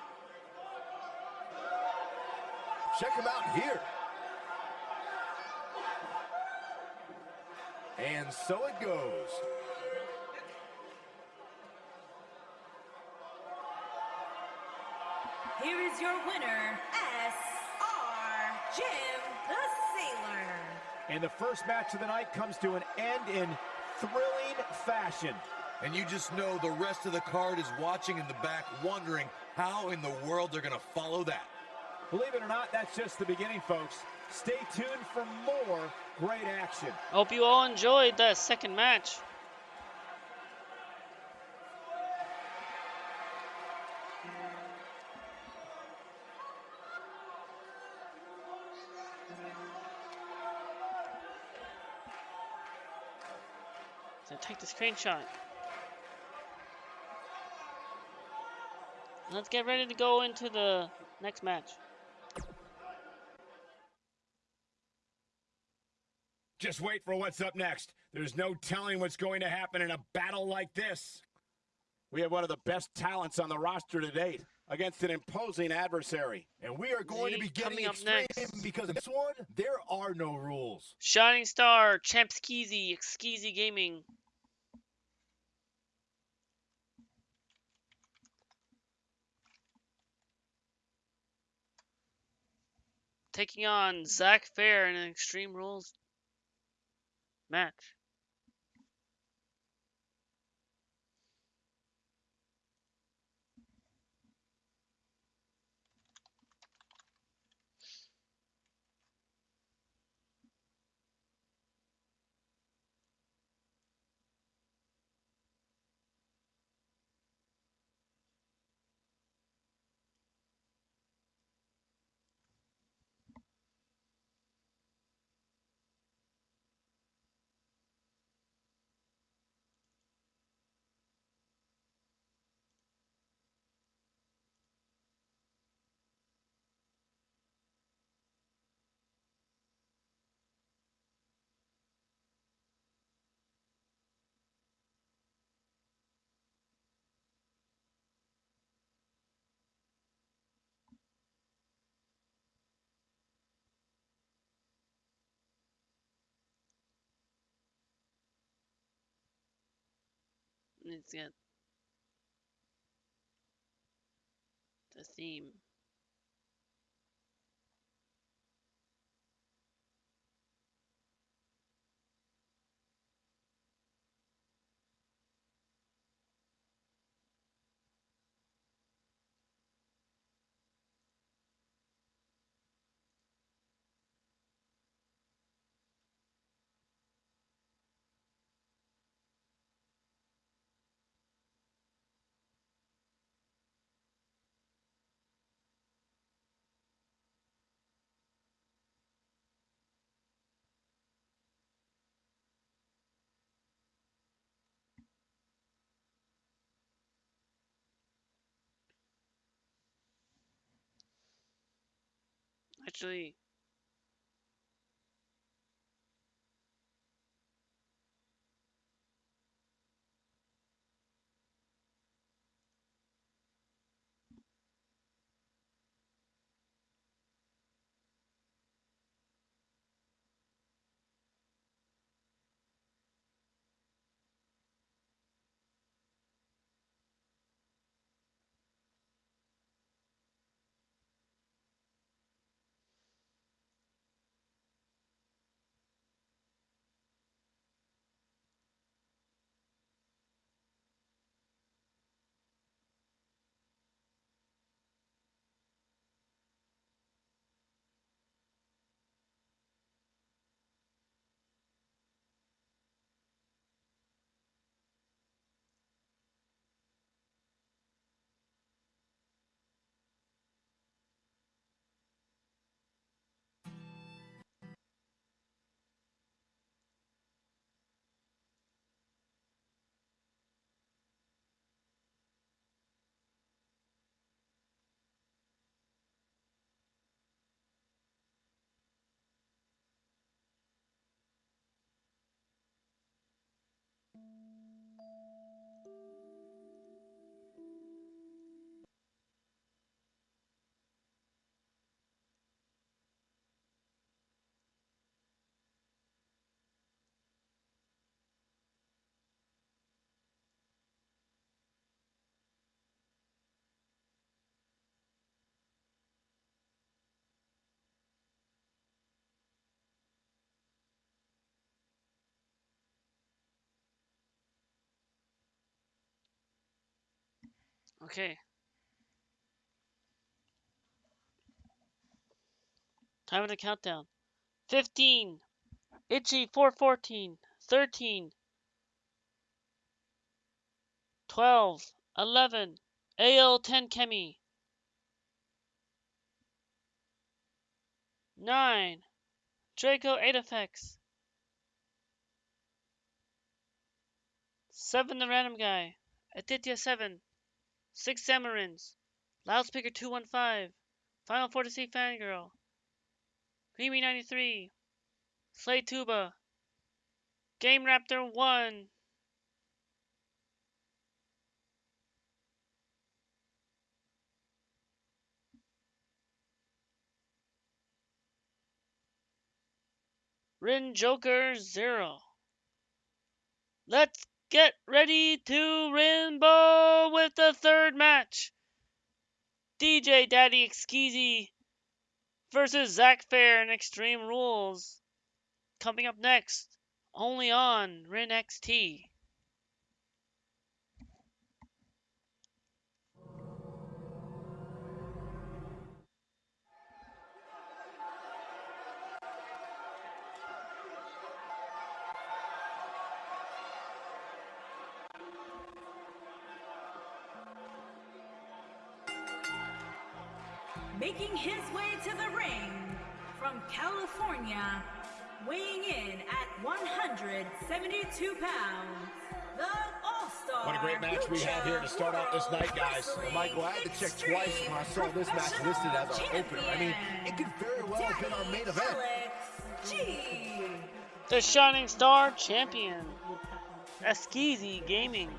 Check him out here. And so it goes.
Here is is your winner, S.R. Jim the Sailor.
And the first match of the night comes to an end in thrilling fashion.
And you just know the rest of the card is watching in the back, wondering how in the world they're going to follow that.
Believe it or not, that's just the beginning, folks. Stay tuned for more great action.
Hope you all enjoyed that second match. Let's get ready to go into the next match.
Just wait for what's up next. There's no telling what's going to happen in a battle like this.
We have one of the best talents on the roster to date against an imposing adversary.
And we are going to be getting extreme
next.
because in this one, there are no rules.
Shining Star, Champ Skeezy, Skeezy Gaming. Taking on Zack Fair in an Extreme Rules match. Let's get the theme. Actually, Okay. Time of the countdown. 15. Itchy 414. 13. 12. 11. AL 10 Chemi. 9. Draco 8 effects. 7 the random guy. Aditya 7. 6 Samarins. Loudspeaker 215. Final Fantasy Fangirl. Creamy 93. Slay Tuba. Game Raptor 1. Rin Joker 0. Let's get ready to rainbow with the third match. DJ Daddy Exkeezy versus Zack Fair in Extreme Rules. Coming up next, only on Rin
California, weighing in at 172 pounds, the All-Star.
What a great match we have here to start out this night, guys.
Wrestling
Michael, I had to check twice when I saw this match listed as our opener. I mean, it could very well have been our main event.
Alex G.
The Shining Star Champion. Eskeezy Gaming.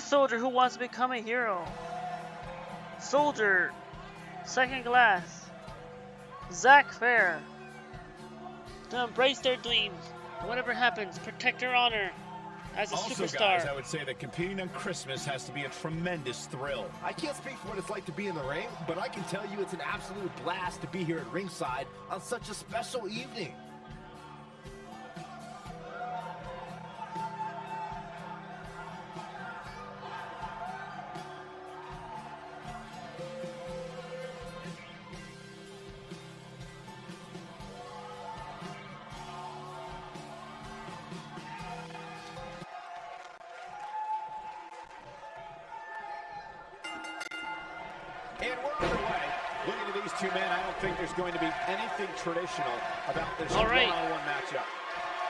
The soldier
who wants to become a hero. Soldier, second class. Zack Fair. To embrace their dreams. Whatever happens, protect their honor as a
Also,
superstar.
guys, I would say that competing on Christmas has to be a tremendous thrill.
I can't speak for what it's like to be in the ring, but I can tell you it's an absolute blast to be here at ringside on such a special evening.
Traditional about this
All right.
one-on-one matchup.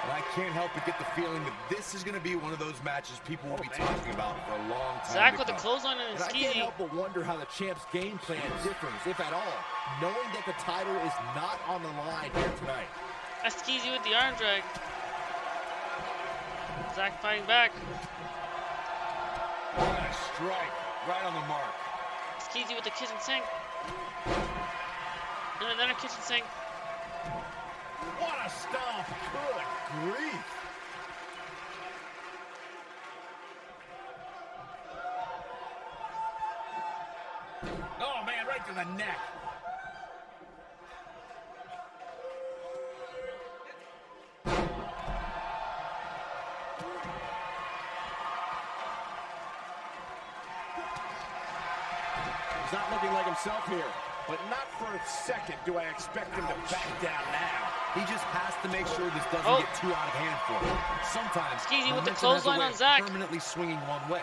And I can't help but get the feeling that this is going to be one of those matches people will be oh, talking about for a long time.
Zack
to
with the
come.
clothesline and
And I can't help but wonder how the champ's game plan differs, if at all, knowing that the title is not on the line here tonight.
Eskeezy with the arm drag. Zack fighting back.
What a strike. Right on the mark.
Eskeezy with the kitchen sink. And another kitchen sink.
What a stomp!
Good grief.
Oh, man, right to the neck.
He's not looking like himself here. But not for a second do I expect him to back down now.
He just has to make sure this doesn't
Oh.
get too out of hand for him. Sometimes
Skeezy with the
momentum has a
clothesline on Zack.
Permanently swinging one way.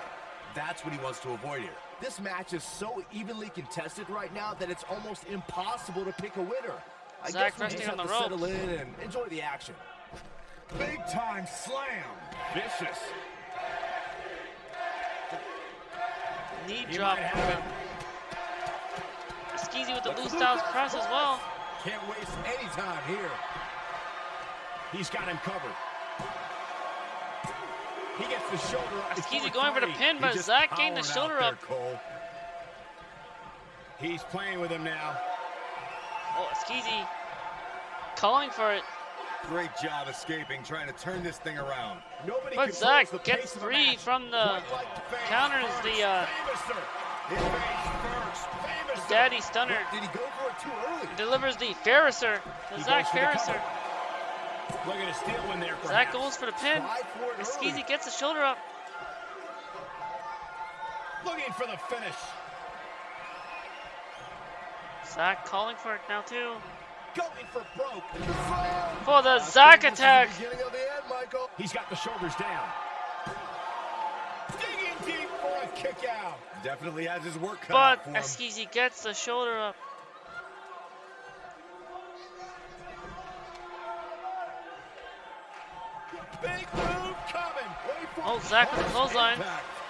That's what he wants to avoid here.
This match is so evenly contested right now that it's almost impossible to pick a winner. I
Zack
guess we
resting
just
on
have
the
to settle in and enjoy the action.
Big time slam. Vicious.
Knee
He
drop.
might have it.
Skeezy with the
move
styles press as
cross.
well.
Can't waste any time here.
He's got him covered. He gets the shoulder up. Before
going for the pin, but
He's
Zack getting the shoulder up.
Cole.
He's playing with him now.
Oh, Skeezy calling for it.
Great job escaping, trying to turn this thing around.
Nobody
But
Zack
gets
of the
free from the counters the, uh, Daddy Stunner.
Did he go for it too early?
Delivers the Ferriser.
He
Zack
goes for the
Ferriser.
Look at a steal in there. Zack
goes for the pin.
Try for it early.
Skeezy gets the shoulder up.
Looking for the finish.
Zack calling for it now too.
Going for broke.
For the
Zack
attack.
the end,
He's got the shoulders down. Kick out.
Definitely has his work cut
But
out for him.
Gets the shoulder up.
Big move coming.
Wait for
Oh,
it.
Zack with the
Harsh
clothesline.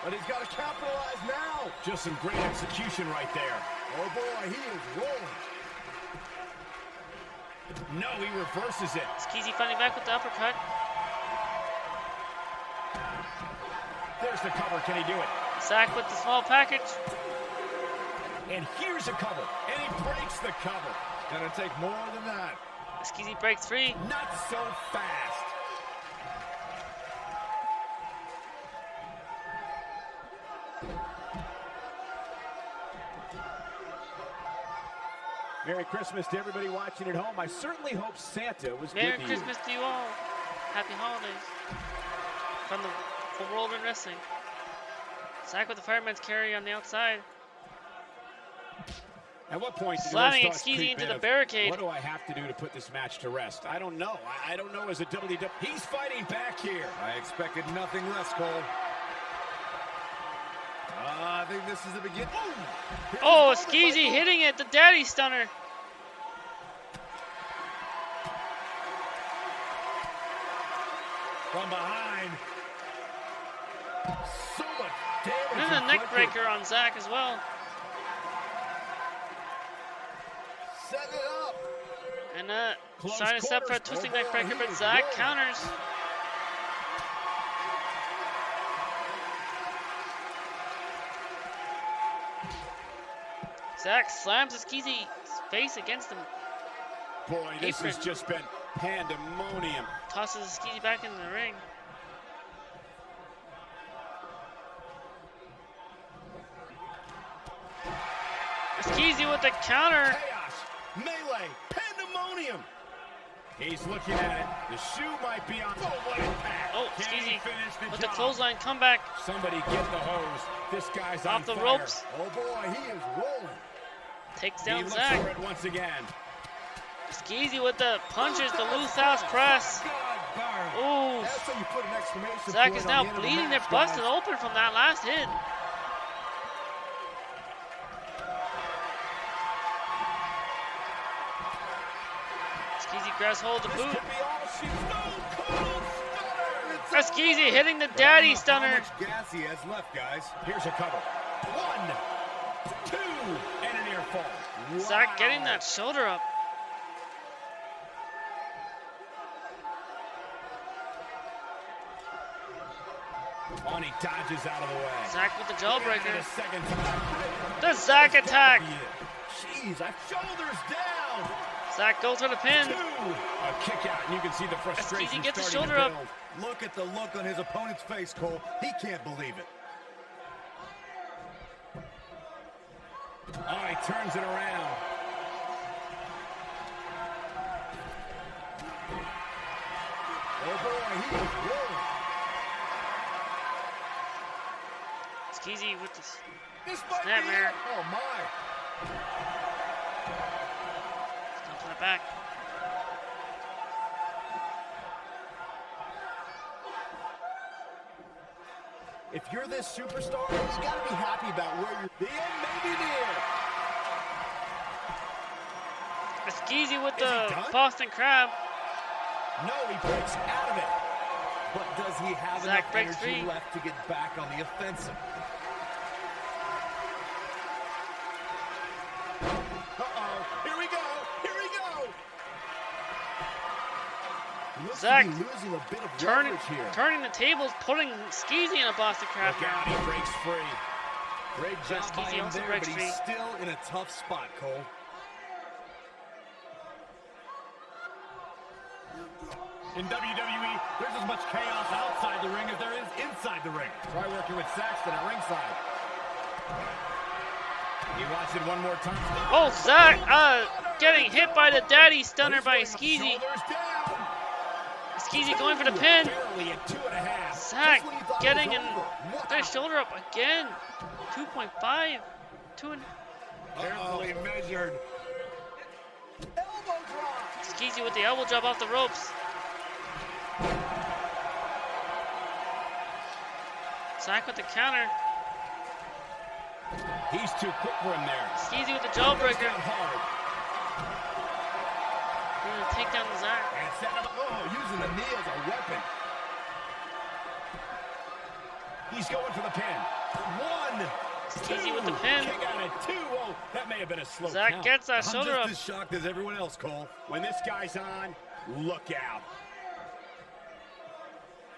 But he's got to capitalize now.
Just some great execution right there.
Oh boy, he is rolling.
No, he reverses it.
Skeezy fighting back with the uppercut.
There's the cover. Can he do it?
Zack with the small package.
And here's a cover. And he breaks the cover.
Gonna take more than that.
Skeezy breaks free.
Not so fast. Merry Christmas to everybody watching at home. I certainly hope Santa was
Merry Christmas to you all. Happy holidays. From the from World in Wrestling. Zack with the fireman's carry on the outside.
At what point did
Slamming
the Red Stars
Skeezy
creep
into
in
the
of,
barricade.
What do I have to do to put this match to rest? I don't know. I, I don't know as a WWE. He's fighting back here.
I expected nothing less, Cole. Uh, I think this is the beginning.
Oh, Skeezy hitting it. The daddy stunner.
From behind.
And a neck breaker on Zack as well.
Set it up.
And uh,
Close
trying to step for a twisting
Oh,
neck breaker, but
is
Zack
rolling.
counters. Zack slams his Skeezy's face against him,
Boy, this has just been pandemonium.
tosses his Skeezy back in the ring. Skeezy with the counter.
Chaos, melee, pandemonium. He's looking at it. The shoe might be on. Oh, what impact.
Oh,
Can he
Skeezy
finish the
with the
job?
clothesline comeback
Somebody get the hose. This guy's
off the
fire.
ropes.
Oh boy, he is rolling.
Takes
He
down
looks Zack. once again.
Skeezy with the punches, the Lou Thesz press. Ooh.
That's how you put an exclamation Zack
is now
the the
bleeding. They're busted open from that last hit. Grabs hold of the boot.
could be all she Stone Cold Stunner.
Skeezy hitting the daddy stunner.
gas he has left, guys.
Here's a cover. One, two, and an air fall.
Zack getting that shoulder up.
On, he dodges out of the way.
Zack with the jawbreaker.
a second time.
The Zack attack.
Jeez, I
Shoulders down.
Zack goes for the pin.
Two. A kick out, and you can see the frustration
gets his
starting
shoulder up.
Look at the look on his opponent's face, Cole. He can't believe it.
Oh, he turns it around.
Oh boy, he is rolling.
Skeezy with the
This be
snapmare.
Oh my.
The back.
If you're this superstar, you gotta be happy about where you're. The end may be near.
Skeezy with the? Boston Crab.
No, he breaks out of it.
But does he have
Zack
enough energy
free.
left to get back on the offensive?
Zack losing a bit of
Turning,
here.
turning the tables, putting Skeezy in a Boston Crab
Look out, he breaks free.
Great job by him there, but he's
free.
still in a tough spot, Cole.
In WWE, there's as much chaos outside the ring as there is inside the ring.
Try working with Saxton at ringside.
You watch it one more time.
Oh, Zack, uh, getting hit by the daddy stunner by Skeezy.
Up,
Skeezy going for the pin.
Barely at two and a half.
Zack
Just when you thought it
getting
was
in
over.
Their shoulder up again. 2.5. Two and
Carefully measured.
Elbow drop.
Skeezy with the elbow drop off the ropes. Zack with the counter.
He's too quick for him there.
Skeezy with the
Goes
jawbreaker. Gonna take down Zack.
And set him up.
Oh, using the knee as a weapon.
He's going for the pin. One.
Skeezy with the pin.
Kick out at two. Oh, that may have been a slow
Zack
count.
gets that
I'm
shoulder
just
up.
as shocked as everyone else, Cole.
When this guy's on, look out.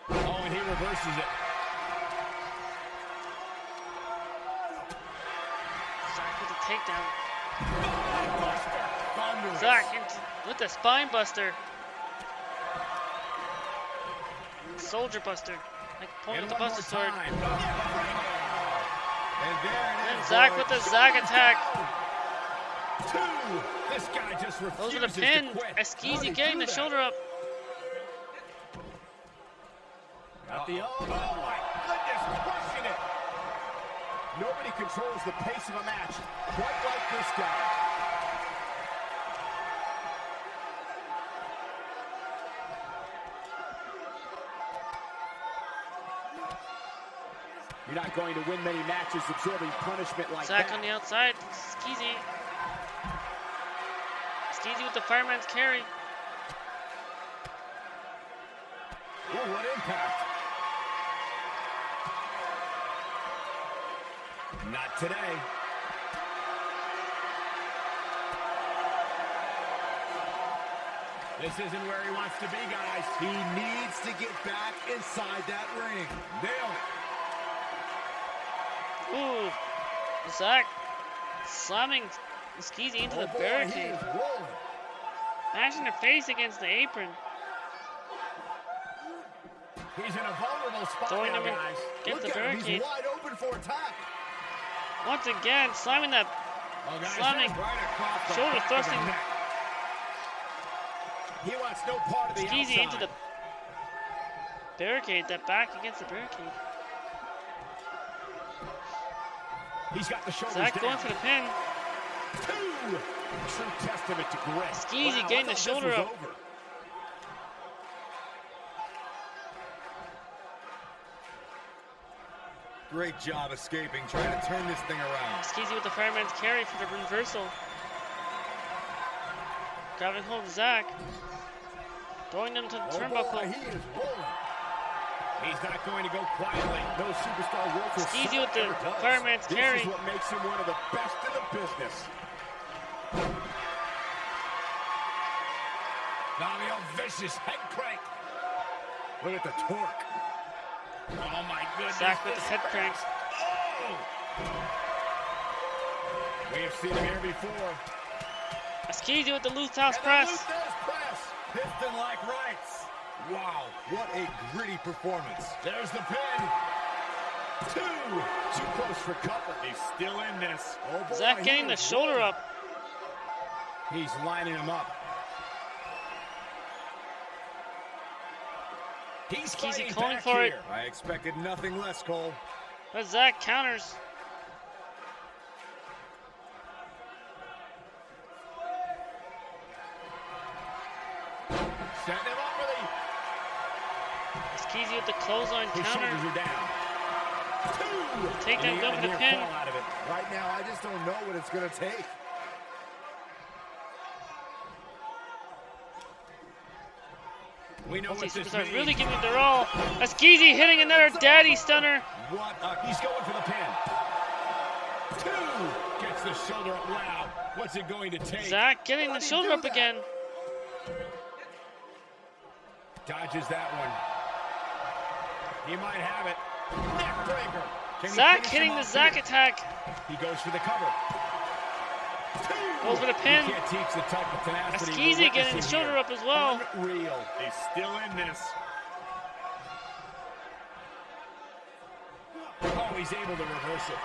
Oh, and he reverses it.
Zack with the takedown.
Oh,
Zack into, with the spine buster. Soldier buster. Like
point
with the buster sword.
time.
And there
And with the Zack attack.
Two. This guy just
Those are the pin.
quit.
Skeezy getting the shoulder up.
Got the elbow. Oh my goodness, crushing it. Nobody controls the pace of a match quite like this guy. You're not going to win many matches absorbing punishment like
Zack
that.
on the outside. Skeezy. Skeezy with the fireman's carry.
Ooh, what impact. Not today. This isn't where he wants to be, guys.
He needs to get back inside that ring.
Nailed it.
Ooh. Zack slamming Skeezy into
Oh
the
boy,
barricade.
is rolling.
Mashing her face against the apron.
He's in a vulnerable spot
Throwing
now,
him
guys.
Get
Look
the
at
barricade.
He's wide open for attack.
Once again, slamming that
Oh, guys,
slamming
right
shoulder
back of the
thrusting.
He wants no part of the
Skeezy into the barricade, that back against the barricade.
He's got the shoulders
Zack
down.
going for the pin.
Two. True testament to grit.
Skeezy
Wow,
getting the shoulder up.
over.
Great job escaping, trying to turn this thing around.
Skeezy with the fireman's carry for the reversal. Grabbing hold of Zack. Throwing them to the
Oh boy,
turnbuckle.
he is rolling.
He's not going to go quietly.
No superstar his
Skeezy
salt
with the fireman's
This is what makes him one of the best in the business. Now vicious head crank.
Look at the torque.
Oh my goodness.
Zack with the head
hurts.
crank.
Oh! We have seen him here before.
Skeezy with the loose house
And the
press.
Press. Piston-like rights. Wow, what a gritty performance.
There's the pin. Two. Too close for comfort. He's still in this.
Oh boy,
Zack
he
getting the shoulder up.
He's lining him up. He's
Skeezy
fighting
calling
back
for it.
I expected nothing less, Cole.
But Zack counters. Clothesline
His
counter.
shoulders are down. Two.
Take that
he
go
got
for
a
the pin.
out of it.
Right now, I just don't know what it's going to take.
We know what this means.
really giving it their all. Skeezy hitting another daddy stunner.
What a, he's going for the pin. Two. Gets the shoulder up. Wow. What's it going to take?
Zack getting the
How'd
shoulder up
that?
again.
Dodges that one. He might have it. Neckbreaker. Can he
Zack hitting the
off
Zack
here?
attack.
He goes for the cover.
Goes for the pin.
You can't teach the type of tenacity.
Eskeezy getting his shoulder up as well.
Unreal. He's still in this. Oh, he's able to reverse it.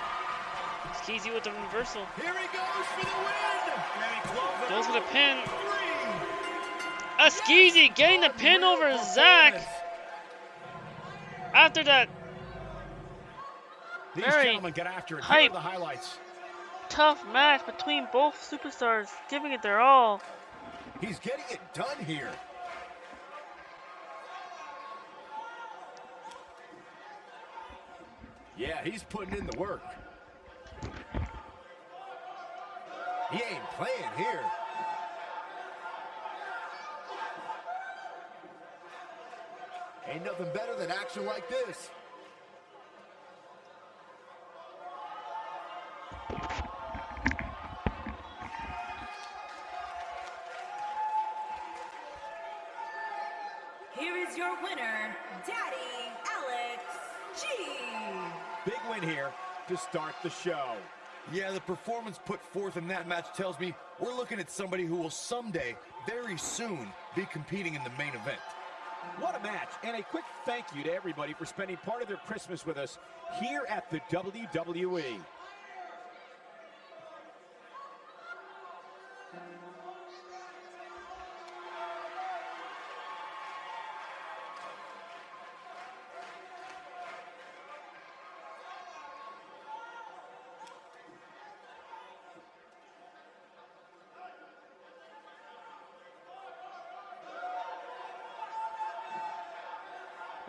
Skeezy with the reversal.
Here he goes for the win. And
Goes for the pin.
Three.
Eskeezy getting the pin over
Unreal
Zack.
performance.
After that
These
Very
gentlemen get after it.
Hype.
the highlights.
tough match between both superstars, giving it their all.
He's getting it done here.
Yeah, he's putting in the work.
He ain't playing here. Ain't nothing better than action like this.
Here is your winner, Daddy Alex G.
Big win here to start the show.
Yeah, the performance put forth in that match tells me we're looking at somebody who will someday, very soon, be competing in the main event.
What a match, and a quick thank you to everybody for spending part of their Christmas with us here at the. WWE.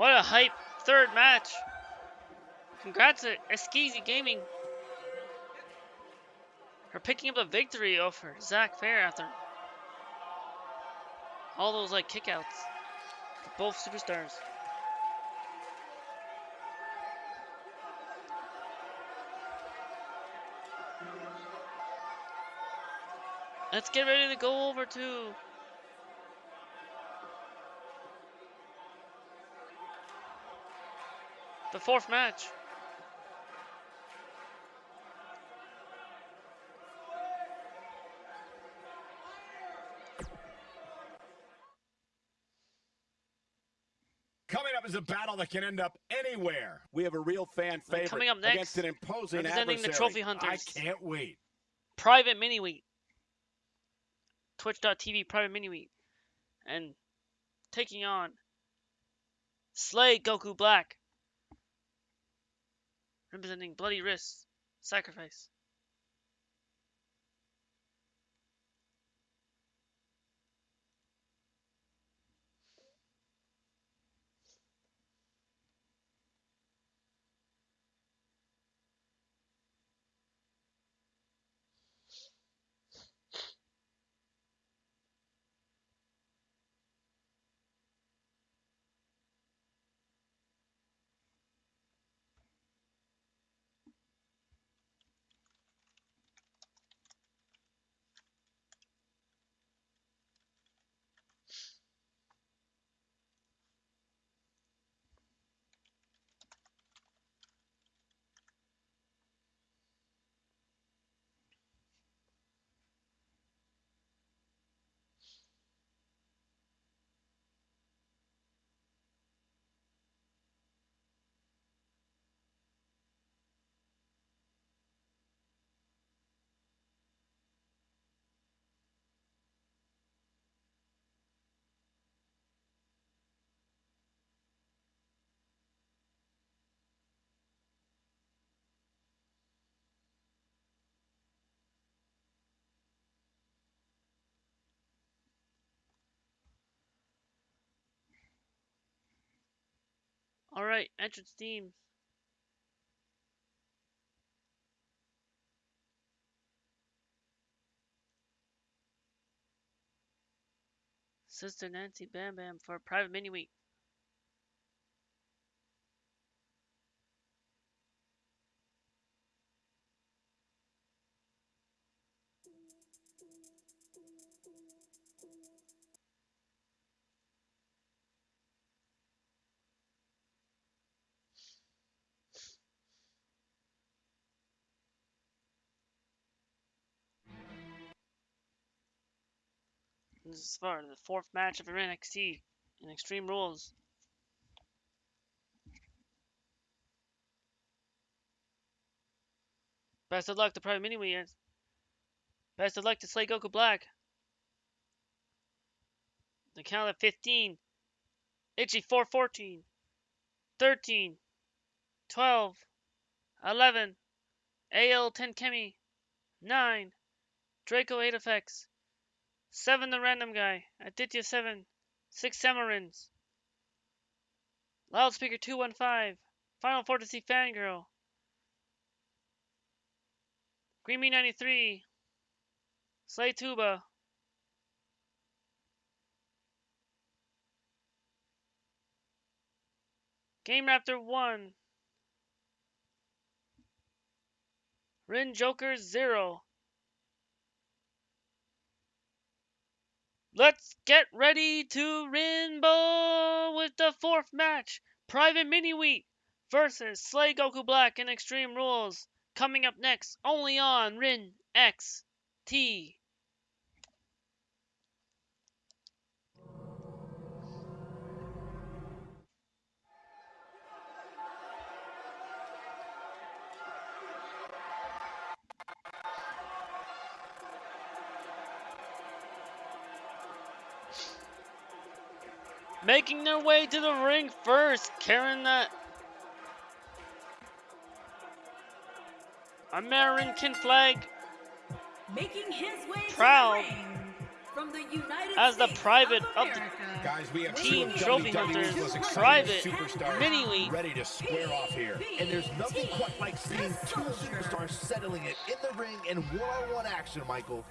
What a hype third match. Congrats to Eskeezy Gaming for picking up a victory over Zack Fair after all those like kickouts. Both superstars. Let's get ready to go over to the fourth match.
Coming up is a battle that can end up anywhere.
We have a real fan favorite
coming up next,
against an imposing
representing the
adversary.
Trophy Hunters.
I can't wait.
private mini wheat. Twitch.tv private mini wheat. And taking on Slay Goku Black. Representing Bloody Wrists. Sacrifice. Alright, entrance team. Sister Nancy Bam Bam for a private mini week. This far for the fourth match of NXT in Extreme Rules. Best of luck to Private Mini Wheels. Best of luck to Slay Goku Black. The count of 15. Itchy 414. 13. 12. 11. AL 10 Kemi. 9. Draco 8 effects. 7 the random guy. Aditya 7. 6 Samarins. Loudspeaker 215. Final Fantasy Fangirl. Creamy 93. Slay Tuba. Game Raptor 1. Rin Joker 0. Let's get ready to Rainbow with the fourth match. Private Mini Wheat versus Slay Goku Black in Extreme Rules. Coming up next, only on Rin XT. Making their way to the ring first, carrying that uh, American flag
Making his way
Proud
to the ring from the United
as the private
of
of the
Guys, we have
Team Trophy
WWE's
Hunters,
most
Private,
superstars
Mini League.
ready to square off here.
And there's nothing quite like seeing two superstars settling it in the ring in one-on-one action, Michael.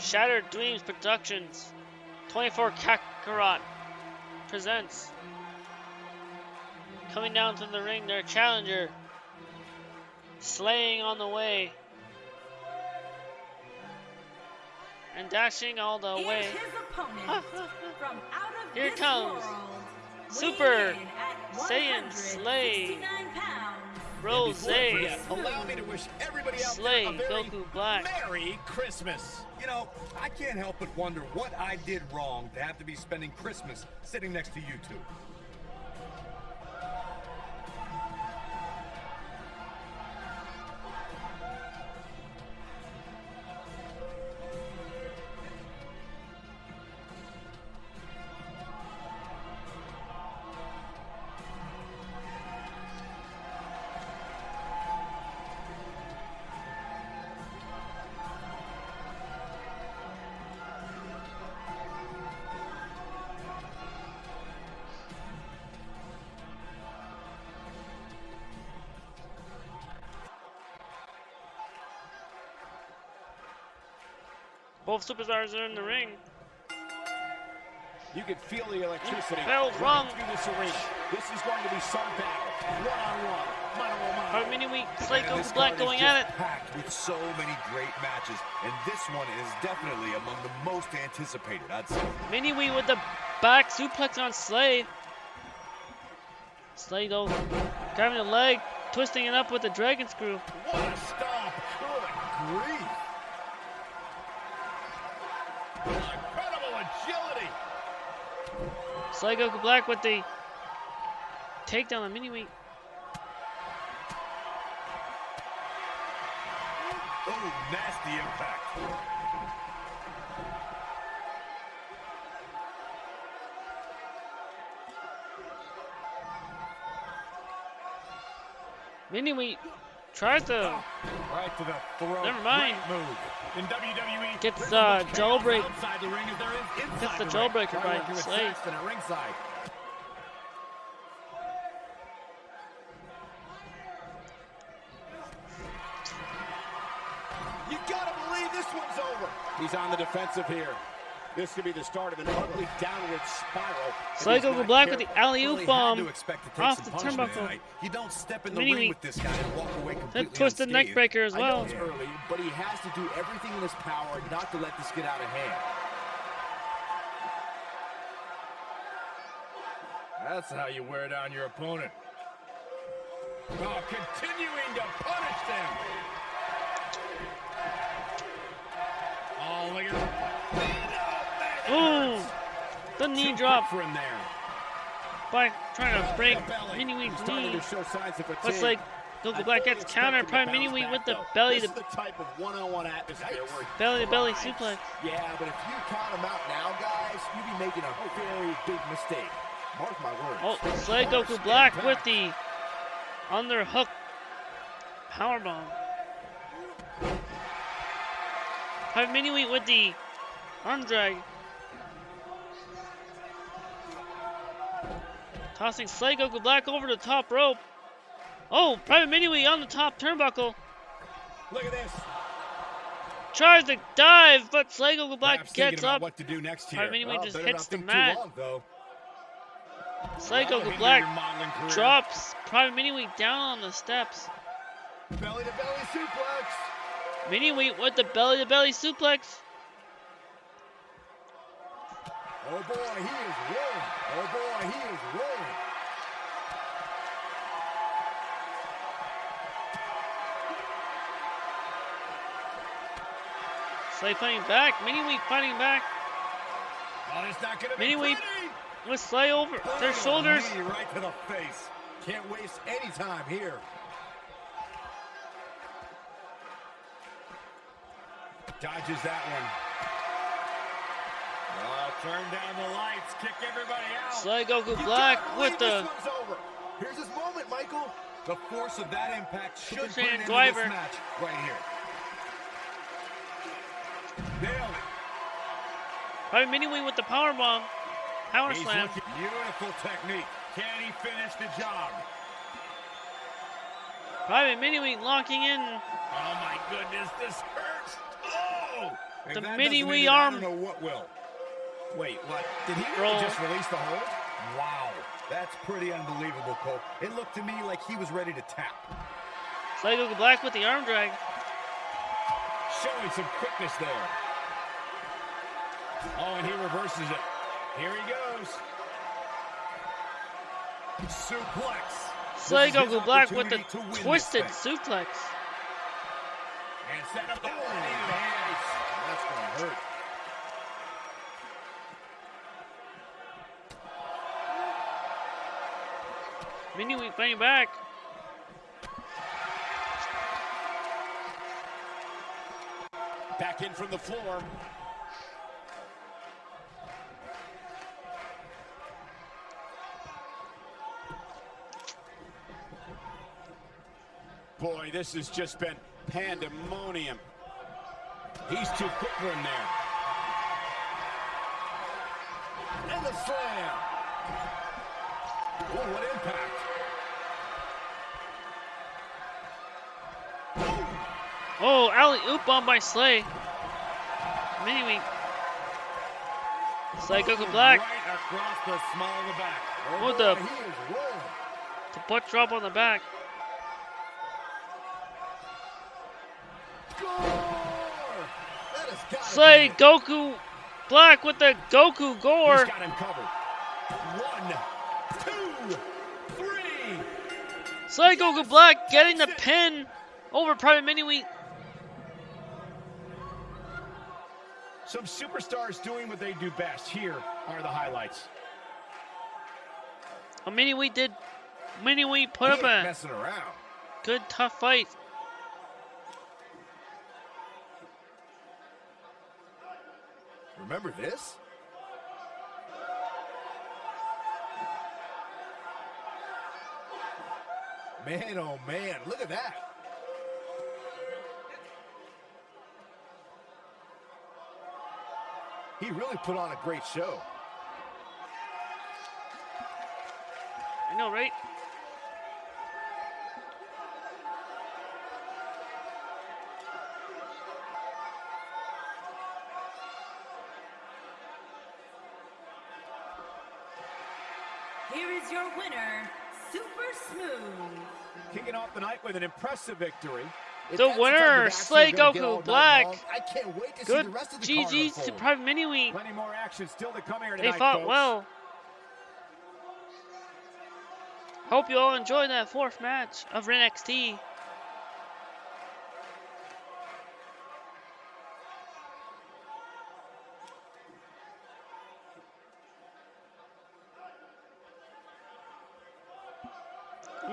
Shattered Dreams Productions, 24 Kakarot presents. Coming down to the ring, their challenger, slaying on the way, and dashing all the way.
his from out of
Here comes Super Saiyan Slay Rose,
Allow me to wish everybody out
Slay,
there a very
Goku Black.
Merry Christmas.
You know, I can't help but wonder what I did wrong to have to be spending Christmas sitting next to you two.
Both superstars are in the ring.
You can feel the electricity running
wrong.
through this arena. This is going to be some battle. One-on-one, mano-a-mano.
Private Mini Week, Slay
And this
Goku Black going at it.
Packed with so many great matches, and this one is definitely among the most anticipated. I'd say.
Mini Wee with the back suplex on Slay. Slay though, grabbing the leg, twisting it up with the dragon screw.
What a stomp! Good grief!
Incredible agility.
Slay Goku Black with the takedown on Mini Wee.
Oh, nasty impact.
Mini Wee tries to
Right to the.
Never mind.
Move. In WWE,
Gets, uh, jailbreak-
the ring as there is inside
gets the
ring.
jailbreaker by
working with
Slay.
Saxton at ringside.
You gotta believe this one's over.
He's on the defensive here. This could be the start of an ugly downward spiral.
Sligo
he's
go
not
black with the
careful.
alley
Well,
oop
he
bomb.
to expect to take
off the turnbuckle.
You don't step in the
Mini
ring with this guy and walk away completely
Then twist the neck breaker as well.
it's early, but he has to do everything in his power not to let this get out of hand.
That's how you wear down your opponent. Oh, continuing to punish them. Oh, look at
Ooh, the knee drop
for him there.
by trying to break. Mini
starting
knee.
to show signs of fatigue.
Looks like Goku Black gets. Probably Mini Week with the belly to
the type of one-on-one atmosphere where
belly to belly suplex.
Yeah, but if you count him out now, guys, you'd be making a very big mistake. Mark my words.
Oh, Slay Goku Black with the underhook power bomb. Private Mini Week with the arm drag. Tossing Goku Black over the top rope. Oh, Private Mini Week on the top turnbuckle.
Look at this.
Tries to dive, but Slay Goku Black
Perhaps
gets up.
what to do next here.
Private Mini Week
Well,
just hits the mat.
Long, though.
Goku
hinder
Black
your modeling career.
drops Private Mini Week down on the steps.
Belly to belly suplex.
Mini Wheat with the belly to belly suplex.
Oh boy, he is rolling. Oh boy, he is rolling.
Slay fighting back. Mini Wheat fighting back.
Oh, it's not gonna
Mini Week with Slay over their shoulders.
right to the face. Can't waste any time here.
Dodges that one. Oh, turn down the lights. Kick everybody out.
Slay Goku
You
Black with the
this one's over. Here's his moment, Michael.
The force of that impact should put an end to this match right here.
Mini Wheat with the power bomb. Power
He's
slam.
looking beautiful technique. Can he finish the job?
Private Mini Wheat locking in.
Oh my goodness, this hurts. Oh!
If
The
that
mini
doesn't
wee
I
arm.
don't know what will.
Wait, what? Did he really just release the hold?
Wow, that's pretty unbelievable, Cole. It looked to me like he was ready to tap.
Slay Goku Black with the arm drag.
Showing some quickness there. Oh, and he reverses it. Here he goes.
Suplex.
Slay
This
Goku Black with the
opportunity to win this
twisted
thing.
suplex.
And set up the
Oh, nice. That's gonna hurt.
Mini Wheat fighting back.
Back in from the floor. Boy, this has just been pandemonium.
He's too quick for him there.
And the slam.
Oh, what impact.
Oh, alley oop bomb by Slay. Mini Wheat. Slay Goku Black.
Right across the small of the back.
Oh,
What the-. The butt drop on the back. Slay Goku Black with the Goku
He's
Gore.
got him covered. One, two, three.
Slay Goku Black getting the pin over Private Mini Wheat.
Some superstars doing what they do best. Here are the highlights.
A Mini Wheat did. Mini Wheat put
He
up a good tough fight.
Remember this? Man, oh man, look at that. He really put on a great show.
I know, right?
Here is your winner, Super Smooth.
Kicking off the night with an impressive victory.
If
The
that's
winner,
action
Slay
we're gonna get
Goku Black.
long, I can't wait to see
Good
the rest of the
GG's to. Private Mini Wheat.
Plenty more action still to come here
They fought
folks.
well. Hope you all enjoyed that fourth match of NXT.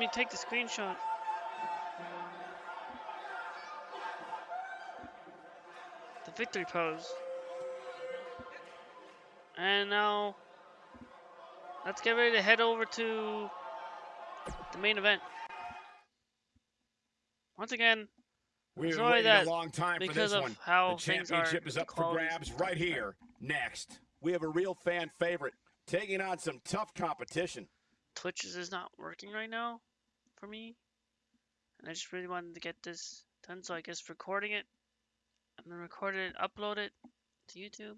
Me take the screenshot. The victory pose. And now let's get ready to head over to the main event. Once again,
We've been
Sorry
waiting
that
a long time for this
of
one.
how
the championship is up for grabs right here, next.
We have a real fan favorite taking on some tough competition.
Twitch is not working right now for me. And I just really wanted to get this done, so I guess recording it and then record it, upload it to YouTube.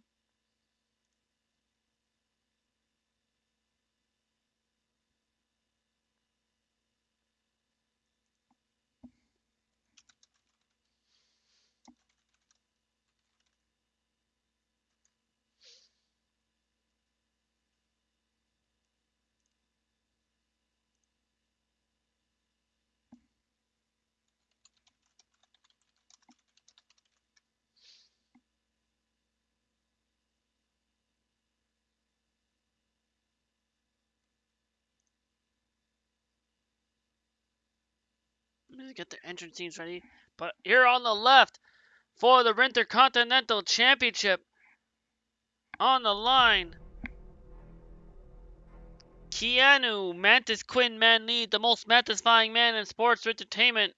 Let me get the entrance teams ready. But here on the left for the Intercontinental Championship on the line. Keanu Mantis Quinn Man Lee, the most satisfying man in sports entertainment.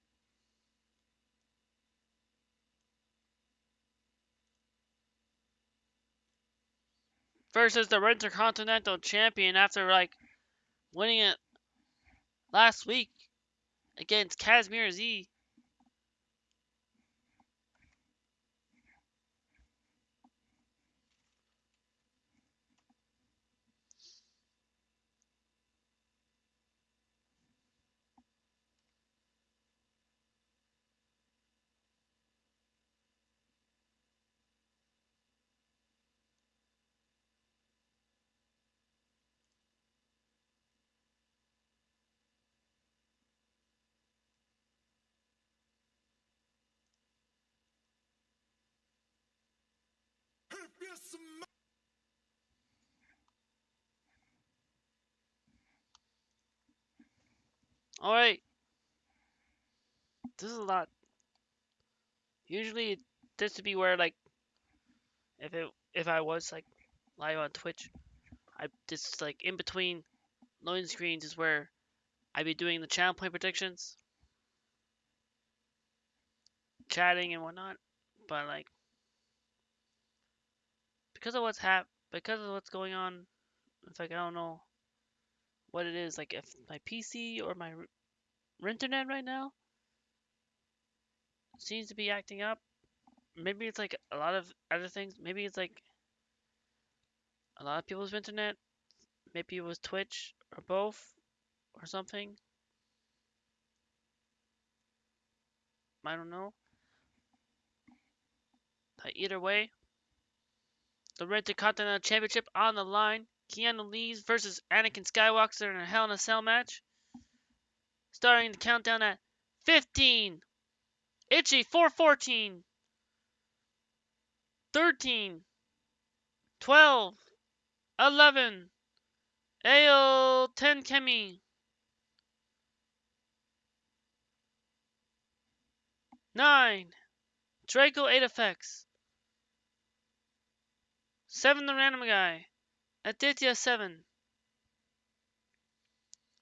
Versus the Intercontinental Champion after like winning it last week against Casimir Z. All right. This is a lot. Usually, this would be where like, if it if I was like live on Twitch, I this like in between loading screens is where I'd be doing the channel point predictions, chatting and whatnot. But like, because of what's hap because of what's going on, it's like I don't know what it is. Like if my PC or my internet right now seems to be acting up. Maybe it's like a lot of other things. Maybe it's like a lot of people's internet. Maybe it was Twitch or both or something. I don't know. But either way, the Red Intercontinental Championship on the line. Keanu Reeves versus Anakin Skywalker in a Hell in a Cell match. Starting the countdown at 15. Itchy 414. 13. 12. 11. AO 10 Kemi. 9. Draco 8 effects. 7 the random guy. Aditya 7.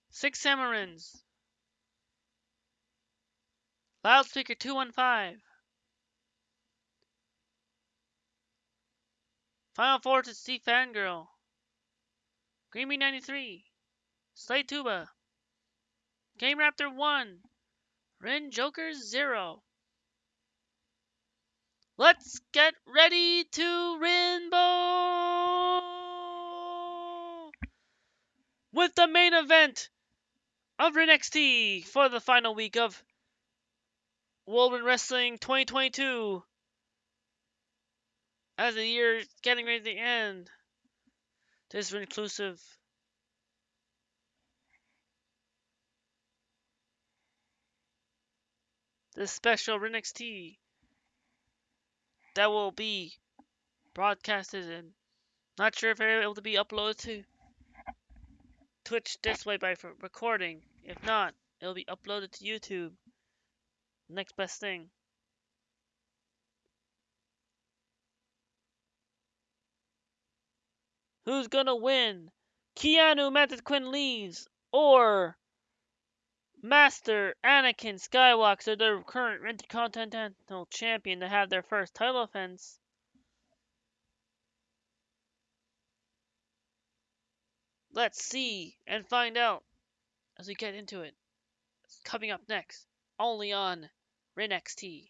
6 Samarins. Loudspeaker 215. Final Force to Steve Fangirl. Creamy 93. Slate Tuba. Game Raptor 1. Ren Joker 0. Let's get ready to Rainbow! With the main event of NXT for the final week of World Wrestling 2022. As the year is getting ready to end, this is inclusive. This special NXT that will be broadcasted and not sure if it'll be able to be uploaded to Twitch this way by recording. If not, it'll be uploaded to YouTube. Next best thing. Who's gonna win? Keanu Method Quinn leaves or Master Anakin Skywalker, the current Intercontinental Champion, to have their first title offense. Let's see and find out as we get into it. It's coming up next, only on RenXT.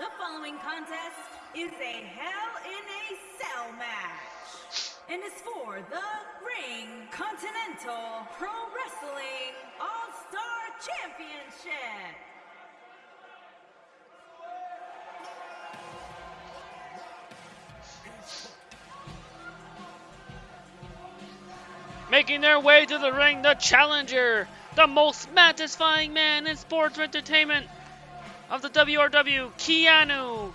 The following contest is a Hell in a Cell match and is for the Ring Continental Pro Wrestling All Championship.
Making their way to the ring, the challenger, the most satisfying man in sports entertainment of the WRW, Keanu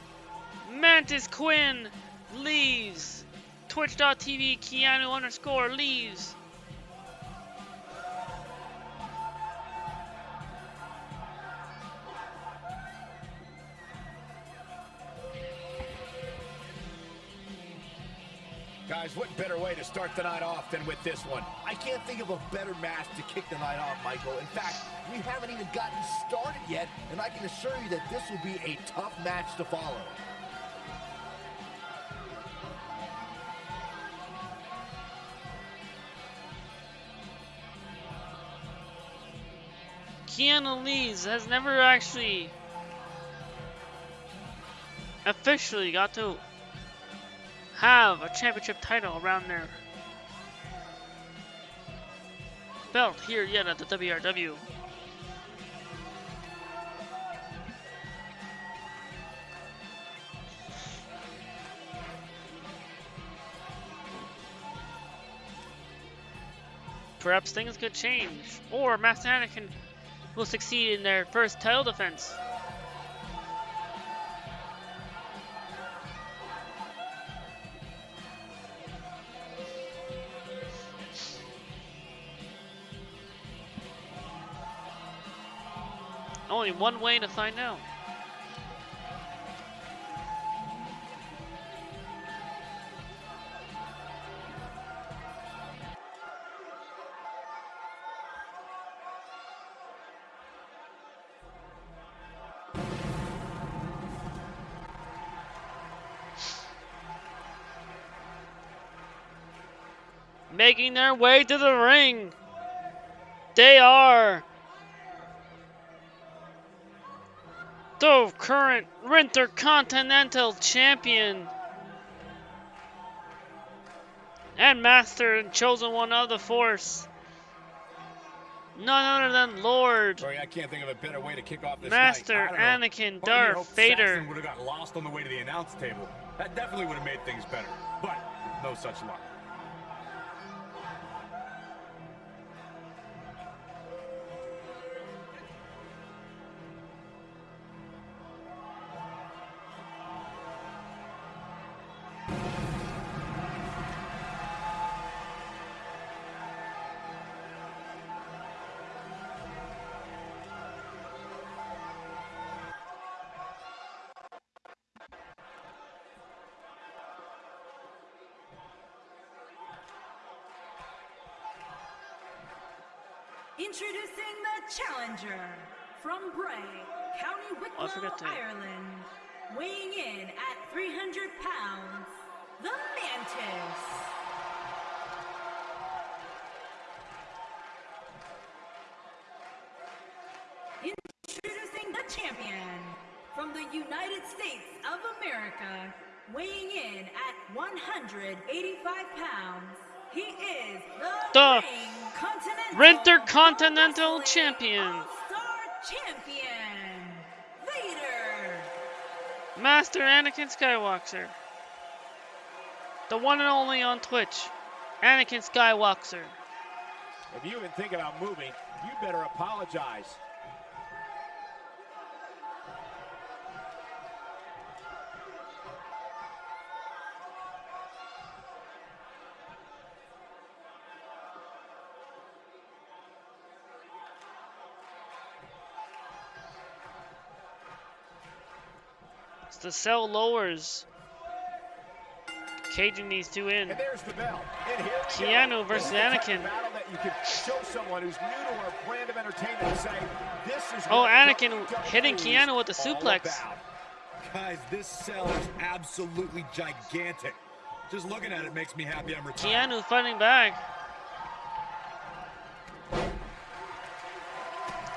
Mantis Quinn leaves. Twitch.tv Keanu underscore leaves.
Guys, what better way to start the night off than with this one?
I can't think of a better match to kick the night off, Michael. In fact, we haven't even gotten started yet, and I can assure you that this will be a tough match to follow.
Keanu Lees has never actually officially got to have a championship title around their belt here yet at the WRW. Perhaps things could change, or Master will succeed in their first title defense. Only one way to find out. Making their way to the ring. They are the current Intercontinental Champion and Master and Chosen One of the Force. None other than Lord
Sorry, I can't think of a better way to kick off this
Master
night. I don't know.
Anakin
Part of me
Darth Vader.
Would have got lost on the way to the announce table. That definitely would have made things better. But no such luck.
Introducing the challenger from Bray, County Wicklow, oh,
to-
Ireland, weighing in at 300 pounds, the Mantis. Introducing the champion from the United States of America, weighing in at 185 pounds, he is the,
The
Ring Continental
Winter Continental Champion.
Champion, Vader.
Master Anakin Skywalker. The one and only on Twitch. Anakin Skywalker.
If you even think about moving, you better apologize.
The cell lowers. Caging these two in.
And there's the bell. And here
Keanu
go.
versus
the
Anakin.
that you can show someone who's new to our brand of entertainment and say, this is
Oh, Anakin hitting
is
Keanu with the suplex.
about.
Guys, this cell is absolutely gigantic. Just looking at it makes me happy I'm retired.
Keanu fighting back.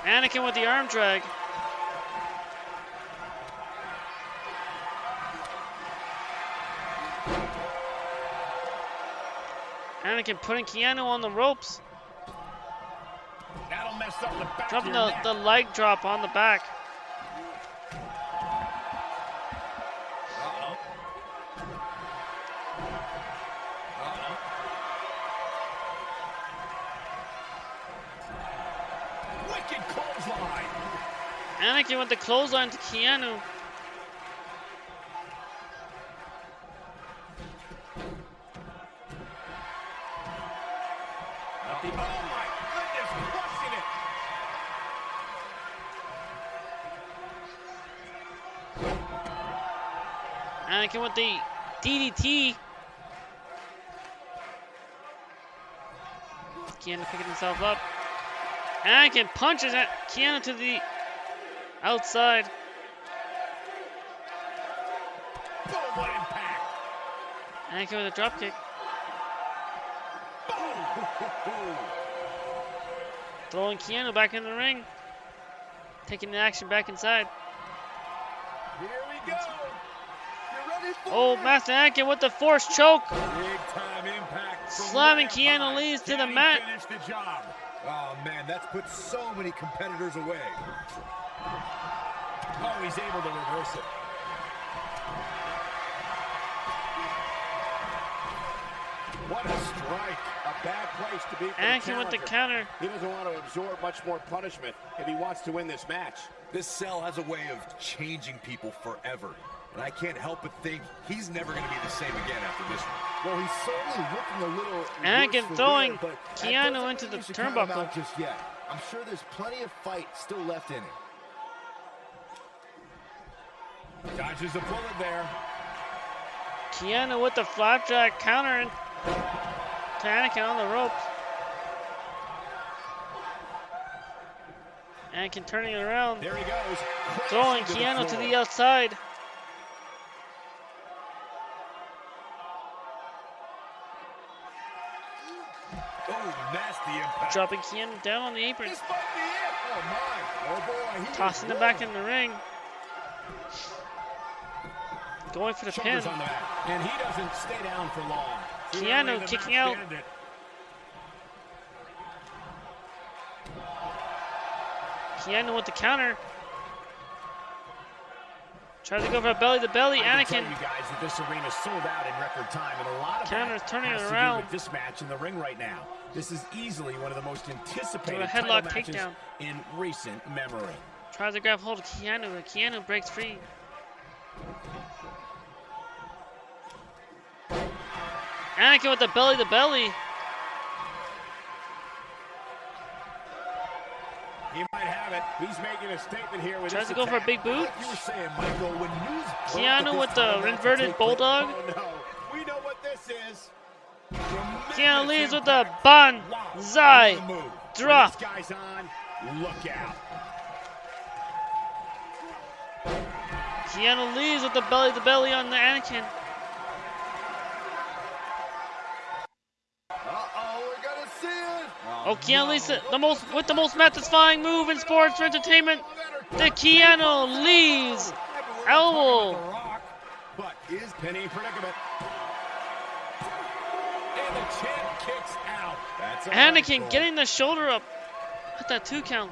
Anakin with the arm drag. Anakin putting Keanu on the ropes.
That'll mess up the back
Dropping
of
the,
neck.
the leg drop on the back.
Uh-oh. Uh-oh.
Wicked clothesline.
Anakin with the clothesline to Keanu.
Oh my goodness, crushing it.
Anakin with the DDT. Keanu picking himself up. Anakin punches at Keanu to the outside.
Boom, what impact.
Anakin with a dropkick. Throwing Keanu back in the ring. Taking the action back inside.
Here we go.
You ready for
Oh? Master Anakin with the force choke.
Big time impact.
Slamming Keanu. Lees to the mat.
The.
Oh man, that's put so many competitors away.
Oh, he's able to reverse it.
Anakin with the counter.
He doesn't want to absorb much more punishment if he wants to win this match.
This cell has a way of changing people forever. And I can't help but think he's never going to be the same again after this one.
Well, he's certainly looking a little.
Anakin throwing
wear, but that
Keanu
doesn't
into the
you should count him
turnbuckle.
Just yet. I'm sure there's plenty of fight still left in him.
Dodges the bullet there.
Keanu with the flapjack counter and to Anakin on the ropes. Anakin turning it around.
There he goes.
Throwing Keanu to the outside.
Oh, nasty impact.
Dropping Keanu down on the apron.
Oh. Oh boy.
Tossing him back in the ring. Going for the pin.
Shoulders on the. And he doesn't stay down for long.
Keanu
early in the
kicking out. Keanu with the counter. Tries to go for a belly to belly. Anakin.
you guys that this arena sold out in record time, and a lot of
Counter's turning it around.
this match in the ring right now. This is easily one of the most anticipated
a headlock takedown.
in recent memory.
Tries to grab hold of Keanu, but Keanu breaks free. Anakin with the belly to belly.
He might have it. He's making a statement here with
Tries to go for a
attack.
big boot.
Like you were saying, Michael, when news
Keanu with the inverted bulldog.
Oh no, we know what this is.
Keanu leads with the
Wow.
Zai. Drop.
guy's on, look out.
Keanu leaves with the belly to belly on the Anakin.
Uh-oh, we're gonna see it.
Oh, Keanu leads the, most with the most satisfying move in sports or entertainment. The Keanu leaves Elbow.
But is pinning predicament. And the champ kicks out. That's
Anakin getting the shoulder up at that two count.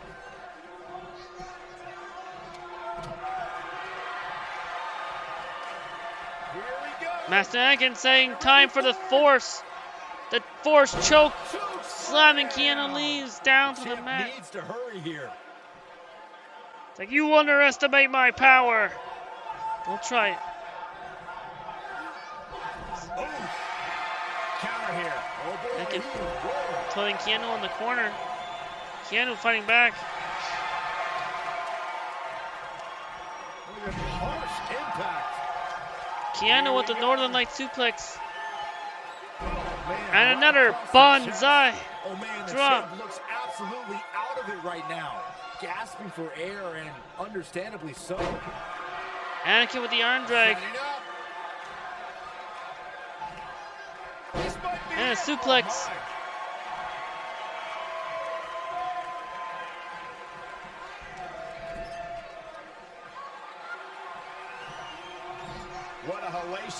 Here we go.
Master Anakin saying time for the force. The force choke, slamming
slam.
Keanu Reeves down to the mat.
needs to hurry here.
It's like you underestimate my power. Don't try it.
Oh. Counter here. Oh boy.
Putting Keanu in the corner. Keanu fighting back.
Harsh impact.
Keanu with the Northern Light suplex. And another Banzai.
Oh
drop.
looks absolutely out of it right now. Gasping for air and understandably so.
Anakin with the arm drag.
Setting up. This might be
And a suplex.
Oh,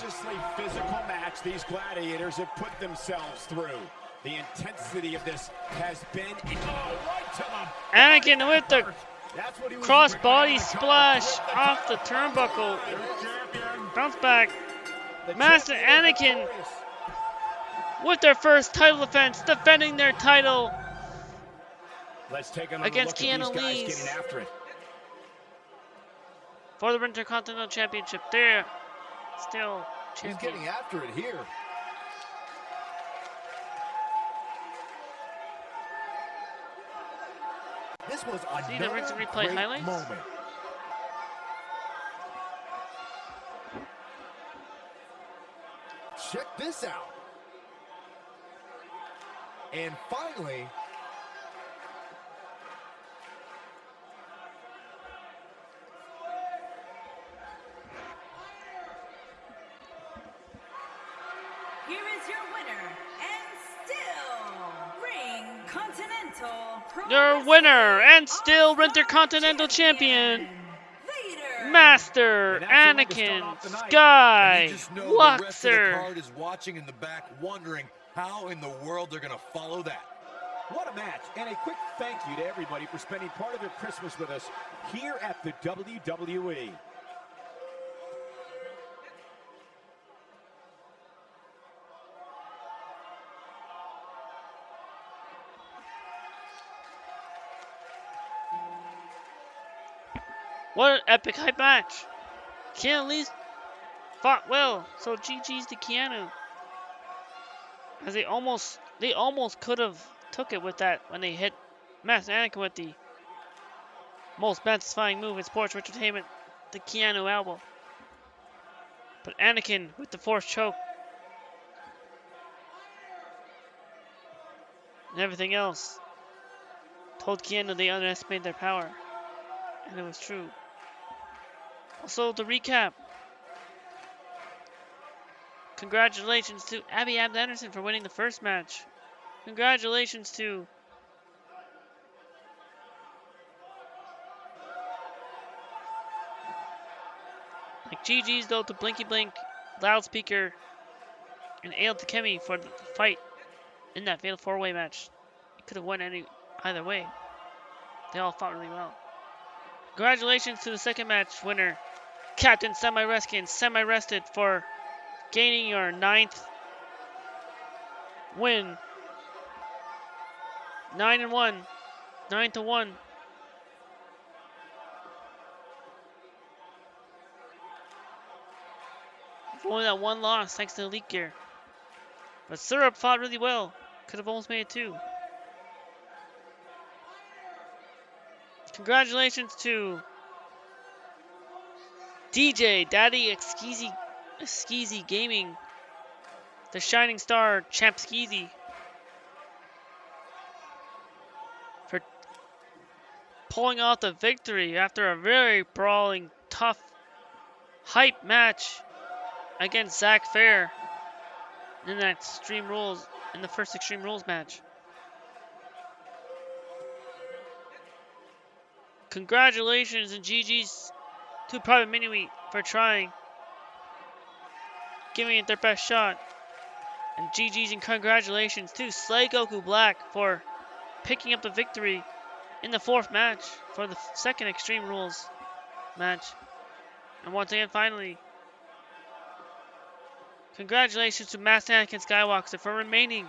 my. What a hellaciously physical match these gladiators have put themselves through. The intensity of this has been oh, right
Anakin with the
That's what he was
cross
bringing
body
on the cover.
splash
the
off the turnbuckle. Bounce back.
The
Master Anakin. with their first title defense, defending their title.
Let's take
Against Keanu
these guys
Reeves.
getting after it.
for the Intercontinental Championship. They're still
He's
champion.
getting after it here. This was
See the
another
rinse and replay
great
highlights?
moment. Check this out. And finally,
winner and still All-Star
Intercontinental Champion, Master
And that's the way to start
Anakin
off the night.
And
Sky
you just know the rest of the
Luxer.
card is watching in the back, wondering how in the world they're gonna follow that.
What a match, and a quick thank you to everybody for spending part of their Christmas with us here at the. WWE.
What an epic hype match. Keanu Reeves fought well, so GG's to Keanu. As they almost they almost could have took it with that when they hit Master Anakin with the most satisfying move in sports entertainment, the Keanu elbow. But Anakin with the force choke and everything else told Keanu they underestimated their power. And it was true. Also, the recap. Congratulations to Abby Abd Anderson for winning the first match. Congratulations to like GG's though to Blinky Blink, Loudspeaker, and Ale Takemi for the fight in that fatal four-way match. It could have won any either way. They all fought really well. Congratulations to the second match winner, Captain Semi Reskin, semi rested for gaining your ninth win. Nine and one. Nine to one. Only that one loss thanks to Elite Gear. But Syrup fought really well. Could have almost made it two. Congratulations to DJ Daddy Skeezy Skeezy Gaming, the Shining Star Champ Skeezy, for pulling off the victory after a very brawling, tough, hype match against Zack Fair in that Extreme Rules in the first Extreme Rules match. Congratulations and GG's to Private Mini for trying, giving it their best shot. And GG's and congratulations to Slay Goku Black for picking up the victory in the fourth match for the second Extreme Rules match. And once again, finally, congratulations to Master Anakin Skywalker for remaining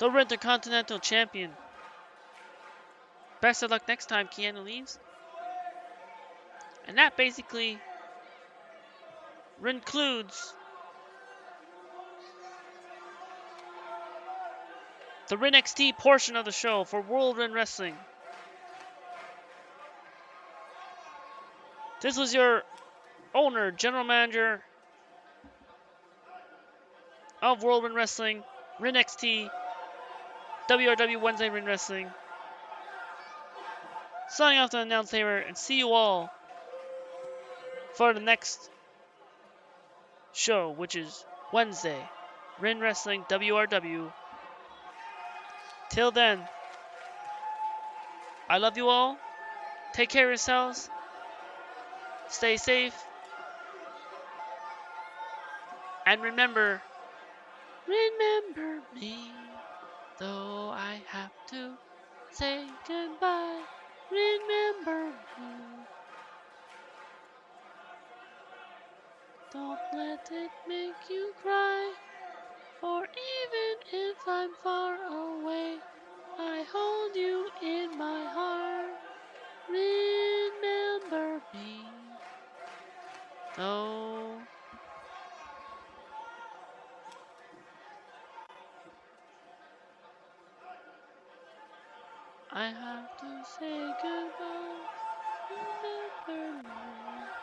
the Intercontinental Champion. Best of luck next time Keanu leaves. And that basically concludes the Rin XT portion of the show for World Rin Wrestling. This was your owner, general manager of World Rin Wrestling, Rin XT, WRW Wednesday Rin Wrestling. Signing off the announce and see you all for the next show, which is Wednesday, Rin Wrestling WRW. Till then, I love you all. Take care of yourselves. Stay safe. And remember, remember me, though I have to say goodbye. Remember me. Don't let it make you cry. For even if I'm far away, I hold you in my heart. Remember me. Oh. I have to say goodbye. Remember me.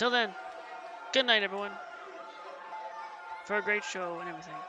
Till then, good night, everyone. For a great show and everything.